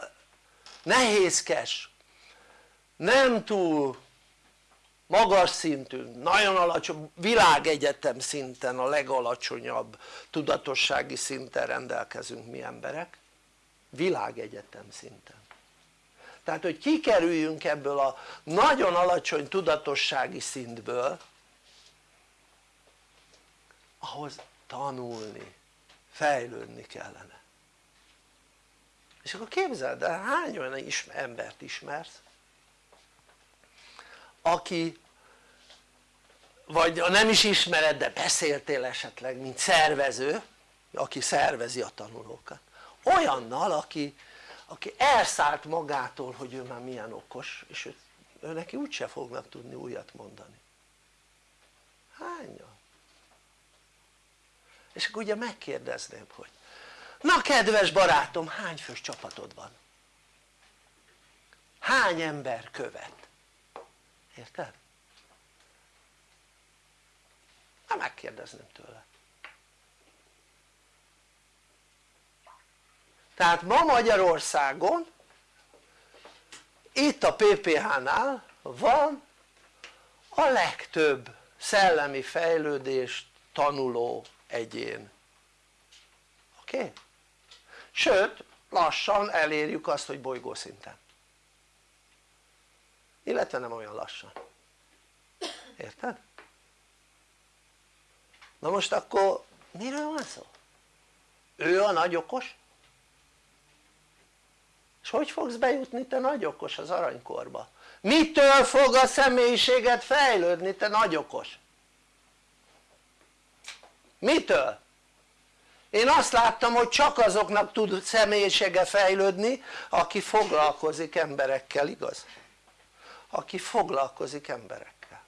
nehézkes, nem túl magas szintű, nagyon alacsony, világegyetem szinten a legalacsonyabb tudatossági szinten rendelkezünk mi emberek világegyetem szinten. Tehát hogy kikerüljünk ebből a nagyon alacsony tudatossági szintből ahhoz tanulni, fejlődni kellene. És akkor képzeld el hány olyan ismer, embert ismersz aki vagy nem is ismered de beszéltél esetleg mint szervező aki szervezi a tanulókat olyannal aki aki elszállt magától hogy ő már milyen okos és ő, ő neki úgyse fognak tudni újat mondani hányan? és akkor ugye megkérdezném hogy na kedves barátom hány fős csapatod van? hány ember követ? érted? na megkérdezném tőle tehát ma Magyarországon itt a PPH-nál van a legtöbb szellemi fejlődést tanuló egyén oké? Sőt lassan elérjük azt hogy bolygószinten illetve nem olyan lassan érted? na most akkor miről van szó? ő a nagy okos? És hogy fogsz bejutni te nagyokos az aranykorba? mitől fog a személyiséged fejlődni te nagyokos? mitől? én azt láttam hogy csak azoknak tud személyisége fejlődni aki foglalkozik emberekkel igaz? aki foglalkozik emberekkel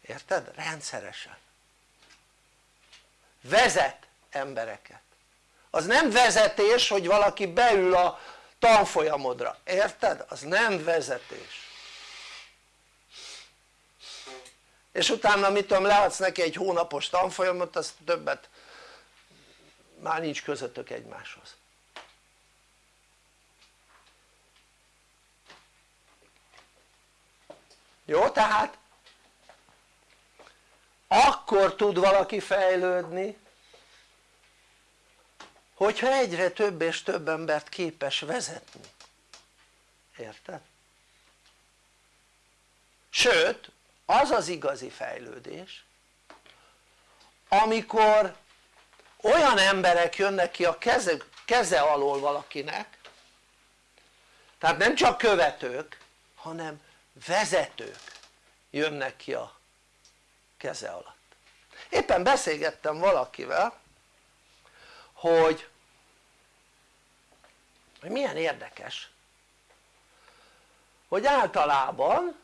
érted? rendszeresen vezet embereket az nem vezetés hogy valaki beül a tanfolyamodra, érted? az nem vezetés és utána mit tudom leadsz neki egy hónapos tanfolyamot az többet már nincs közöttök egymáshoz jó? tehát akkor tud valaki fejlődni hogyha egyre több és több embert képes vezetni érted? sőt az az igazi fejlődés amikor olyan emberek jönnek ki a keze, keze alól valakinek tehát nem csak követők hanem vezetők jönnek ki a keze alatt éppen beszélgettem valakivel hogy hogy milyen érdekes hogy általában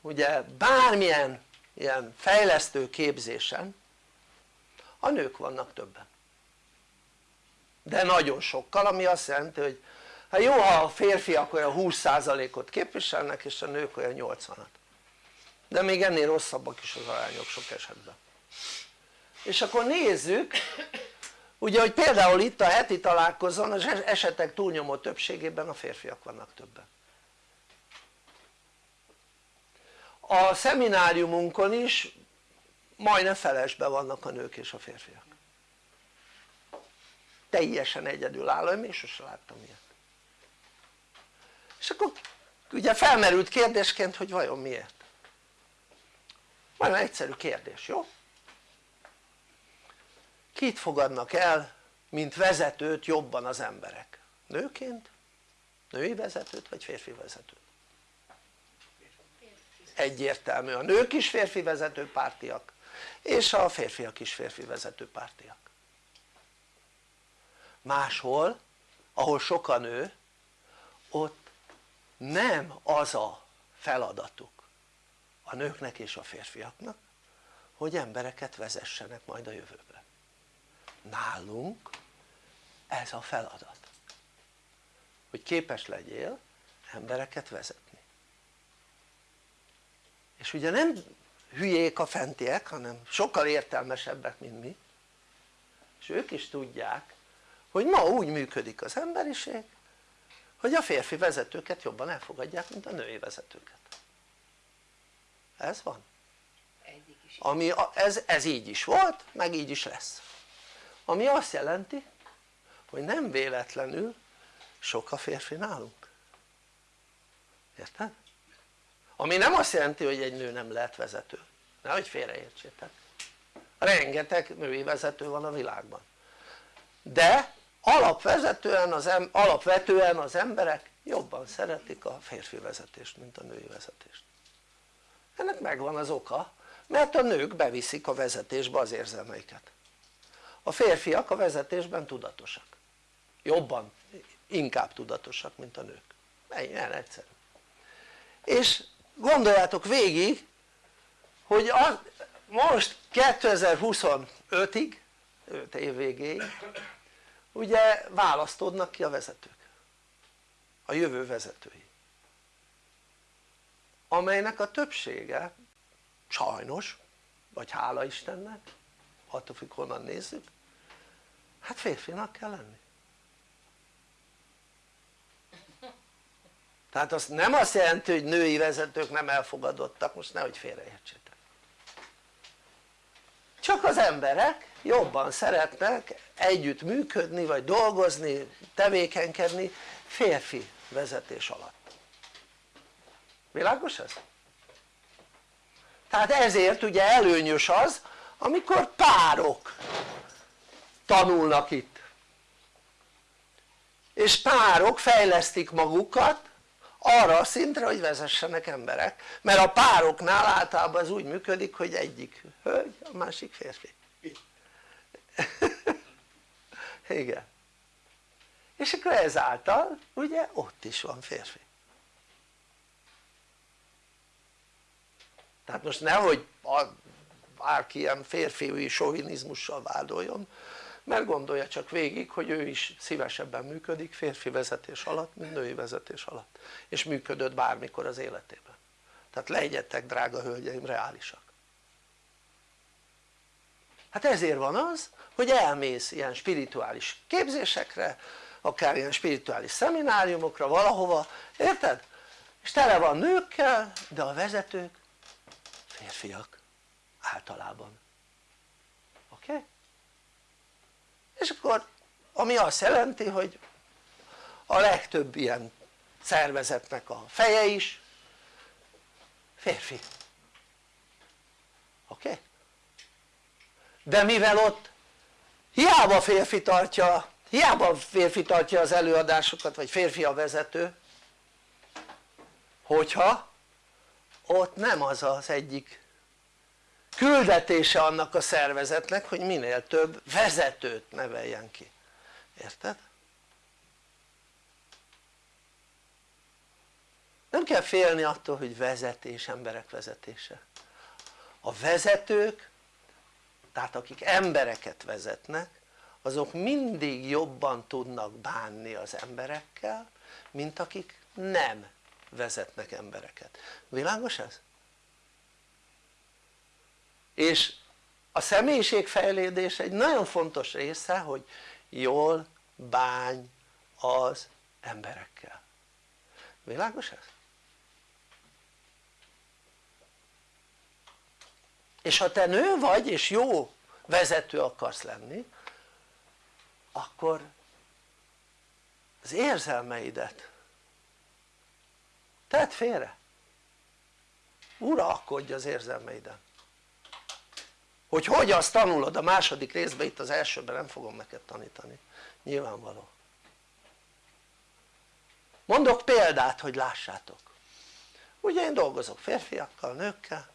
ugye bármilyen ilyen fejlesztő képzésen a nők vannak többen. De nagyon sokkal ami azt jelenti hogy hát jó ha a férfiak olyan 20%-ot képviselnek és a nők olyan 80-at de még ennél rosszabbak is az arányok sok esetben. És akkor nézzük ugye hogy például itt a heti találkozón az esetek túlnyomó többségében a férfiak vannak többen. A szemináriumunkon is majdnem felesben vannak a nők és a férfiak. Teljesen egyedülálló, én még sose láttam ilyet. És akkor ugye felmerült kérdésként hogy vajon miért? Nagyon egyszerű kérdés, jó? Kit fogadnak el mint vezetőt jobban az emberek? nőként? női vezetőt vagy férfi vezetőt? egyértelmű a nők is férfi vezető pártiak és a férfiak is férfi vezető pártiak máshol ahol sok a nő ott nem az a feladatuk a nőknek és a férfiaknak hogy embereket vezessenek majd a jövőben nálunk ez a feladat hogy képes legyél embereket vezetni. És ugye nem hülyék a fentiek hanem sokkal értelmesebbek mint mi. És ők is tudják hogy ma úgy működik az emberiség hogy a férfi vezetőket jobban elfogadják mint a női vezetőket. Ez van. Ami ez, ez így is volt meg így is lesz ami azt jelenti hogy nem véletlenül sok a férfi nálunk. Érted? ami nem azt jelenti hogy egy nő nem lehet vezető. Nehogy félreértsétek. Rengeteg női vezető van a világban. De alapvetően az, em, alapvetően az emberek jobban szeretik a férfi vezetést mint a női vezetést. Ennek megvan az oka mert a nők beviszik a vezetésbe az érzelmeiket a férfiak a vezetésben tudatosak. Jobban, inkább tudatosak mint a nők. Ilyen egyszerű. És gondoljátok végig hogy az, most 2025-ig 5 év végéig ugye választódnak ki a vezetők. A jövő vezetői. Amelynek a többsége sajnos vagy hála Istennek attól függ honnan nézzük. Hát férfinak kell lenni. Tehát az nem azt jelenti hogy női vezetők nem elfogadottak most nehogy félreértsétek. Csak az emberek jobban szeretnek együtt működni vagy dolgozni, tevékenykedni férfi vezetés alatt. Világos ez? tehát ezért ugye előnyös az amikor párok tanulnak itt. És párok fejlesztik magukat arra a szintre hogy vezessenek emberek. Mert a pároknál általában ez úgy működik hogy egyik hölgy a másik férfi. Igen. És akkor ezáltal ugye ott is van férfi. Tehát most nehogy bárki ilyen férfiúi sovinizmussal vádoljon mert gondolja csak végig hogy ő is szívesebben működik férfi vezetés alatt mint női vezetés alatt. És működött bármikor az életében. Tehát legyetek drága hölgyeim reálisak. Hát ezért van az hogy elmész ilyen spirituális képzésekre akár ilyen spirituális szemináriumokra valahova, érted? és tele van nőkkel de a vezetők férfiak általában oké? Okay? és akkor ami azt jelenti hogy a legtöbb ilyen szervezetnek a feje is férfi oké? Okay? de mivel ott hiába férfi tartja hiába férfi tartja az előadásokat vagy férfi a vezető hogyha ott nem az az egyik küldetése annak a szervezetnek hogy minél több vezetőt neveljen ki, érted? nem kell félni attól hogy vezetés, emberek vezetése a vezetők tehát akik embereket vezetnek azok mindig jobban tudnak bánni az emberekkel mint akik nem vezetnek embereket, világos ez? És a személyiségfejlődés egy nagyon fontos része hogy jól bánj az emberekkel. Világos ez? és ha te nő vagy és jó vezető akarsz lenni akkor az érzelmeidet tedd félre. Uralkodj az érzelmeiden hogy hogy azt tanulod? A második részben itt az elsőben nem fogom neked tanítani. Nyilvánvaló. Mondok példát hogy lássátok. Ugye én dolgozok férfiakkal, nőkkel.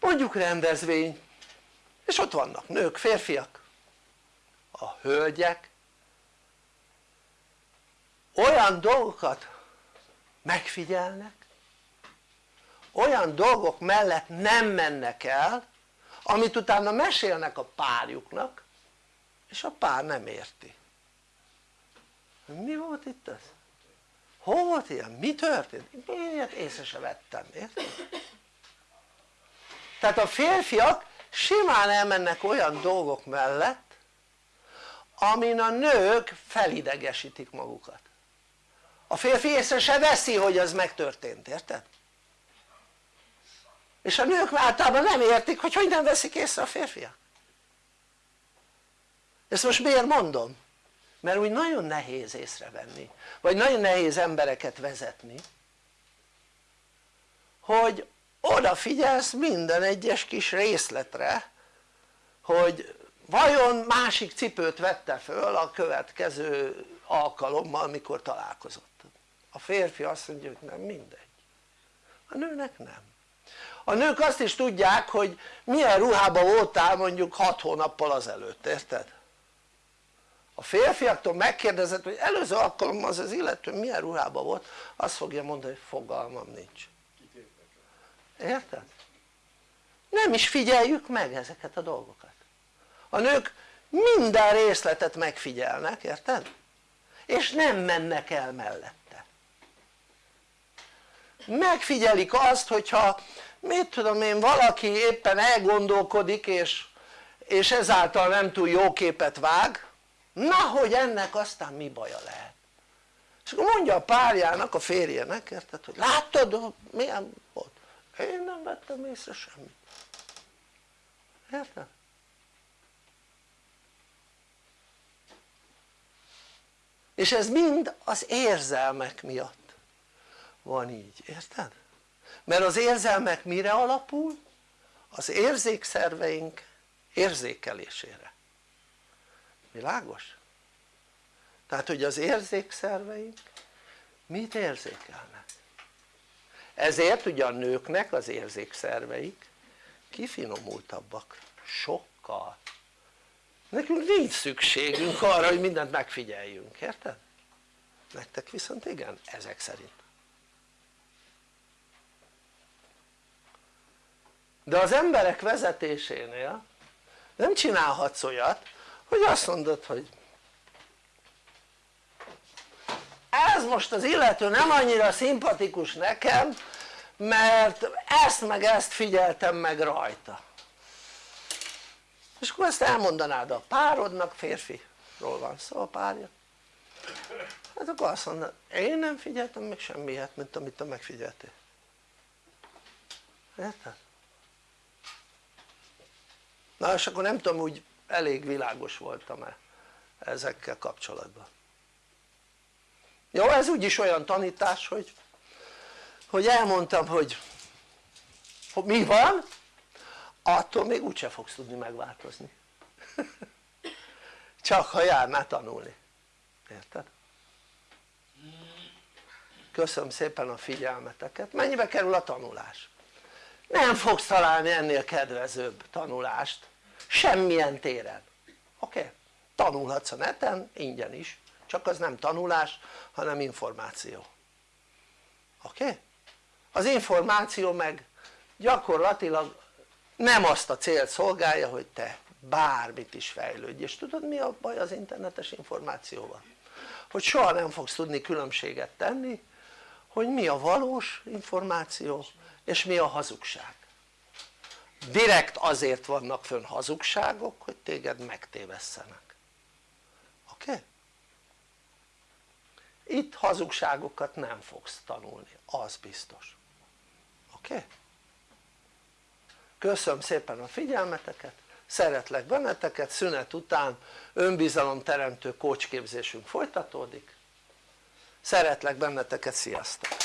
Mondjuk rendezvény. És ott vannak nők, férfiak. A hölgyek. Olyan dolgokat megfigyelnek olyan dolgok mellett nem mennek el amit utána mesélnek a párjuknak és a pár nem érti mi volt itt ez? hol volt ilyen? mi történt? ilyet észre se vettem, érted? tehát a férfiak simán elmennek olyan dolgok mellett amin a nők felidegesítik magukat a férfi észre se veszi hogy az megtörtént, érted? És a nők általában nem értik hogy hogy nem veszik észre a férfiak. Ezt most miért mondom? mert úgy nagyon nehéz észrevenni vagy nagyon nehéz embereket vezetni hogy odafigyelsz minden egyes kis részletre hogy vajon másik cipőt vette föl a következő alkalommal mikor találkozott. A férfi azt mondja hogy nem mindegy. A nőnek nem a nők azt is tudják hogy milyen ruhában voltál mondjuk 6 hónappal azelőtt, érted? a férfiaktól megkérdezett hogy előző alkalommal az az illető milyen ruhában volt azt fogja mondani hogy fogalmam nincs érted? nem is figyeljük meg ezeket a dolgokat a nők minden részletet megfigyelnek, érted? és nem mennek el mellette megfigyelik azt hogyha mit tudom én valaki éppen elgondolkodik és, és ezáltal nem túl jó képet vág na hogy ennek aztán mi baja lehet és akkor mondja a párjának, a férjének, érted, hogy láttad milyen volt? én nem vettem észre semmit érted? és ez mind az érzelmek miatt van így, érted? Mert az érzelmek mire alapul? az érzékszerveink érzékelésére világos? tehát hogy az érzékszerveink mit érzékelnek? ezért ugye a nőknek az érzékszerveik kifinomultabbak sokkal nekünk nincs szükségünk arra hogy mindent megfigyeljünk, érted? nektek viszont igen, ezek szerint de az emberek vezetésénél nem csinálhatsz olyat hogy azt mondod hogy ez most az illető nem annyira szimpatikus nekem mert ezt meg ezt figyeltem meg rajta. És akkor ezt elmondanád a párodnak, férfiról van szó a párja. Hát akkor azt mondod, én nem figyeltem meg semmihet mint amit te megfigyeltél. Érted? Na és akkor nem tudom úgy elég világos voltam-e ezekkel kapcsolatban jó ez úgyis olyan tanítás hogy hogy elmondtam hogy, hogy mi van attól még úgyse fogsz tudni megváltozni csak ha járnál tanulni érted? köszönöm szépen a figyelmeteket mennyibe kerül a tanulás? Nem fogsz találni ennél kedvezőbb tanulást semmilyen téren oké? Okay? tanulhatsz a neten ingyen is csak az nem tanulás hanem információ oké? Okay? az információ meg gyakorlatilag nem azt a célt szolgálja hogy te bármit is fejlődj és tudod mi a baj az internetes információval? hogy soha nem fogsz tudni különbséget tenni hogy mi a valós információ és mi a hazugság direkt azért vannak fönn hazugságok hogy téged megtévesszenek oké? Okay? itt hazugságokat nem fogsz tanulni, az biztos oké? Okay? köszönöm szépen a figyelmeteket szeretlek benneteket, szünet után önbizalomteremtő kócsképzésünk folytatódik szeretlek benneteket, sziasztok!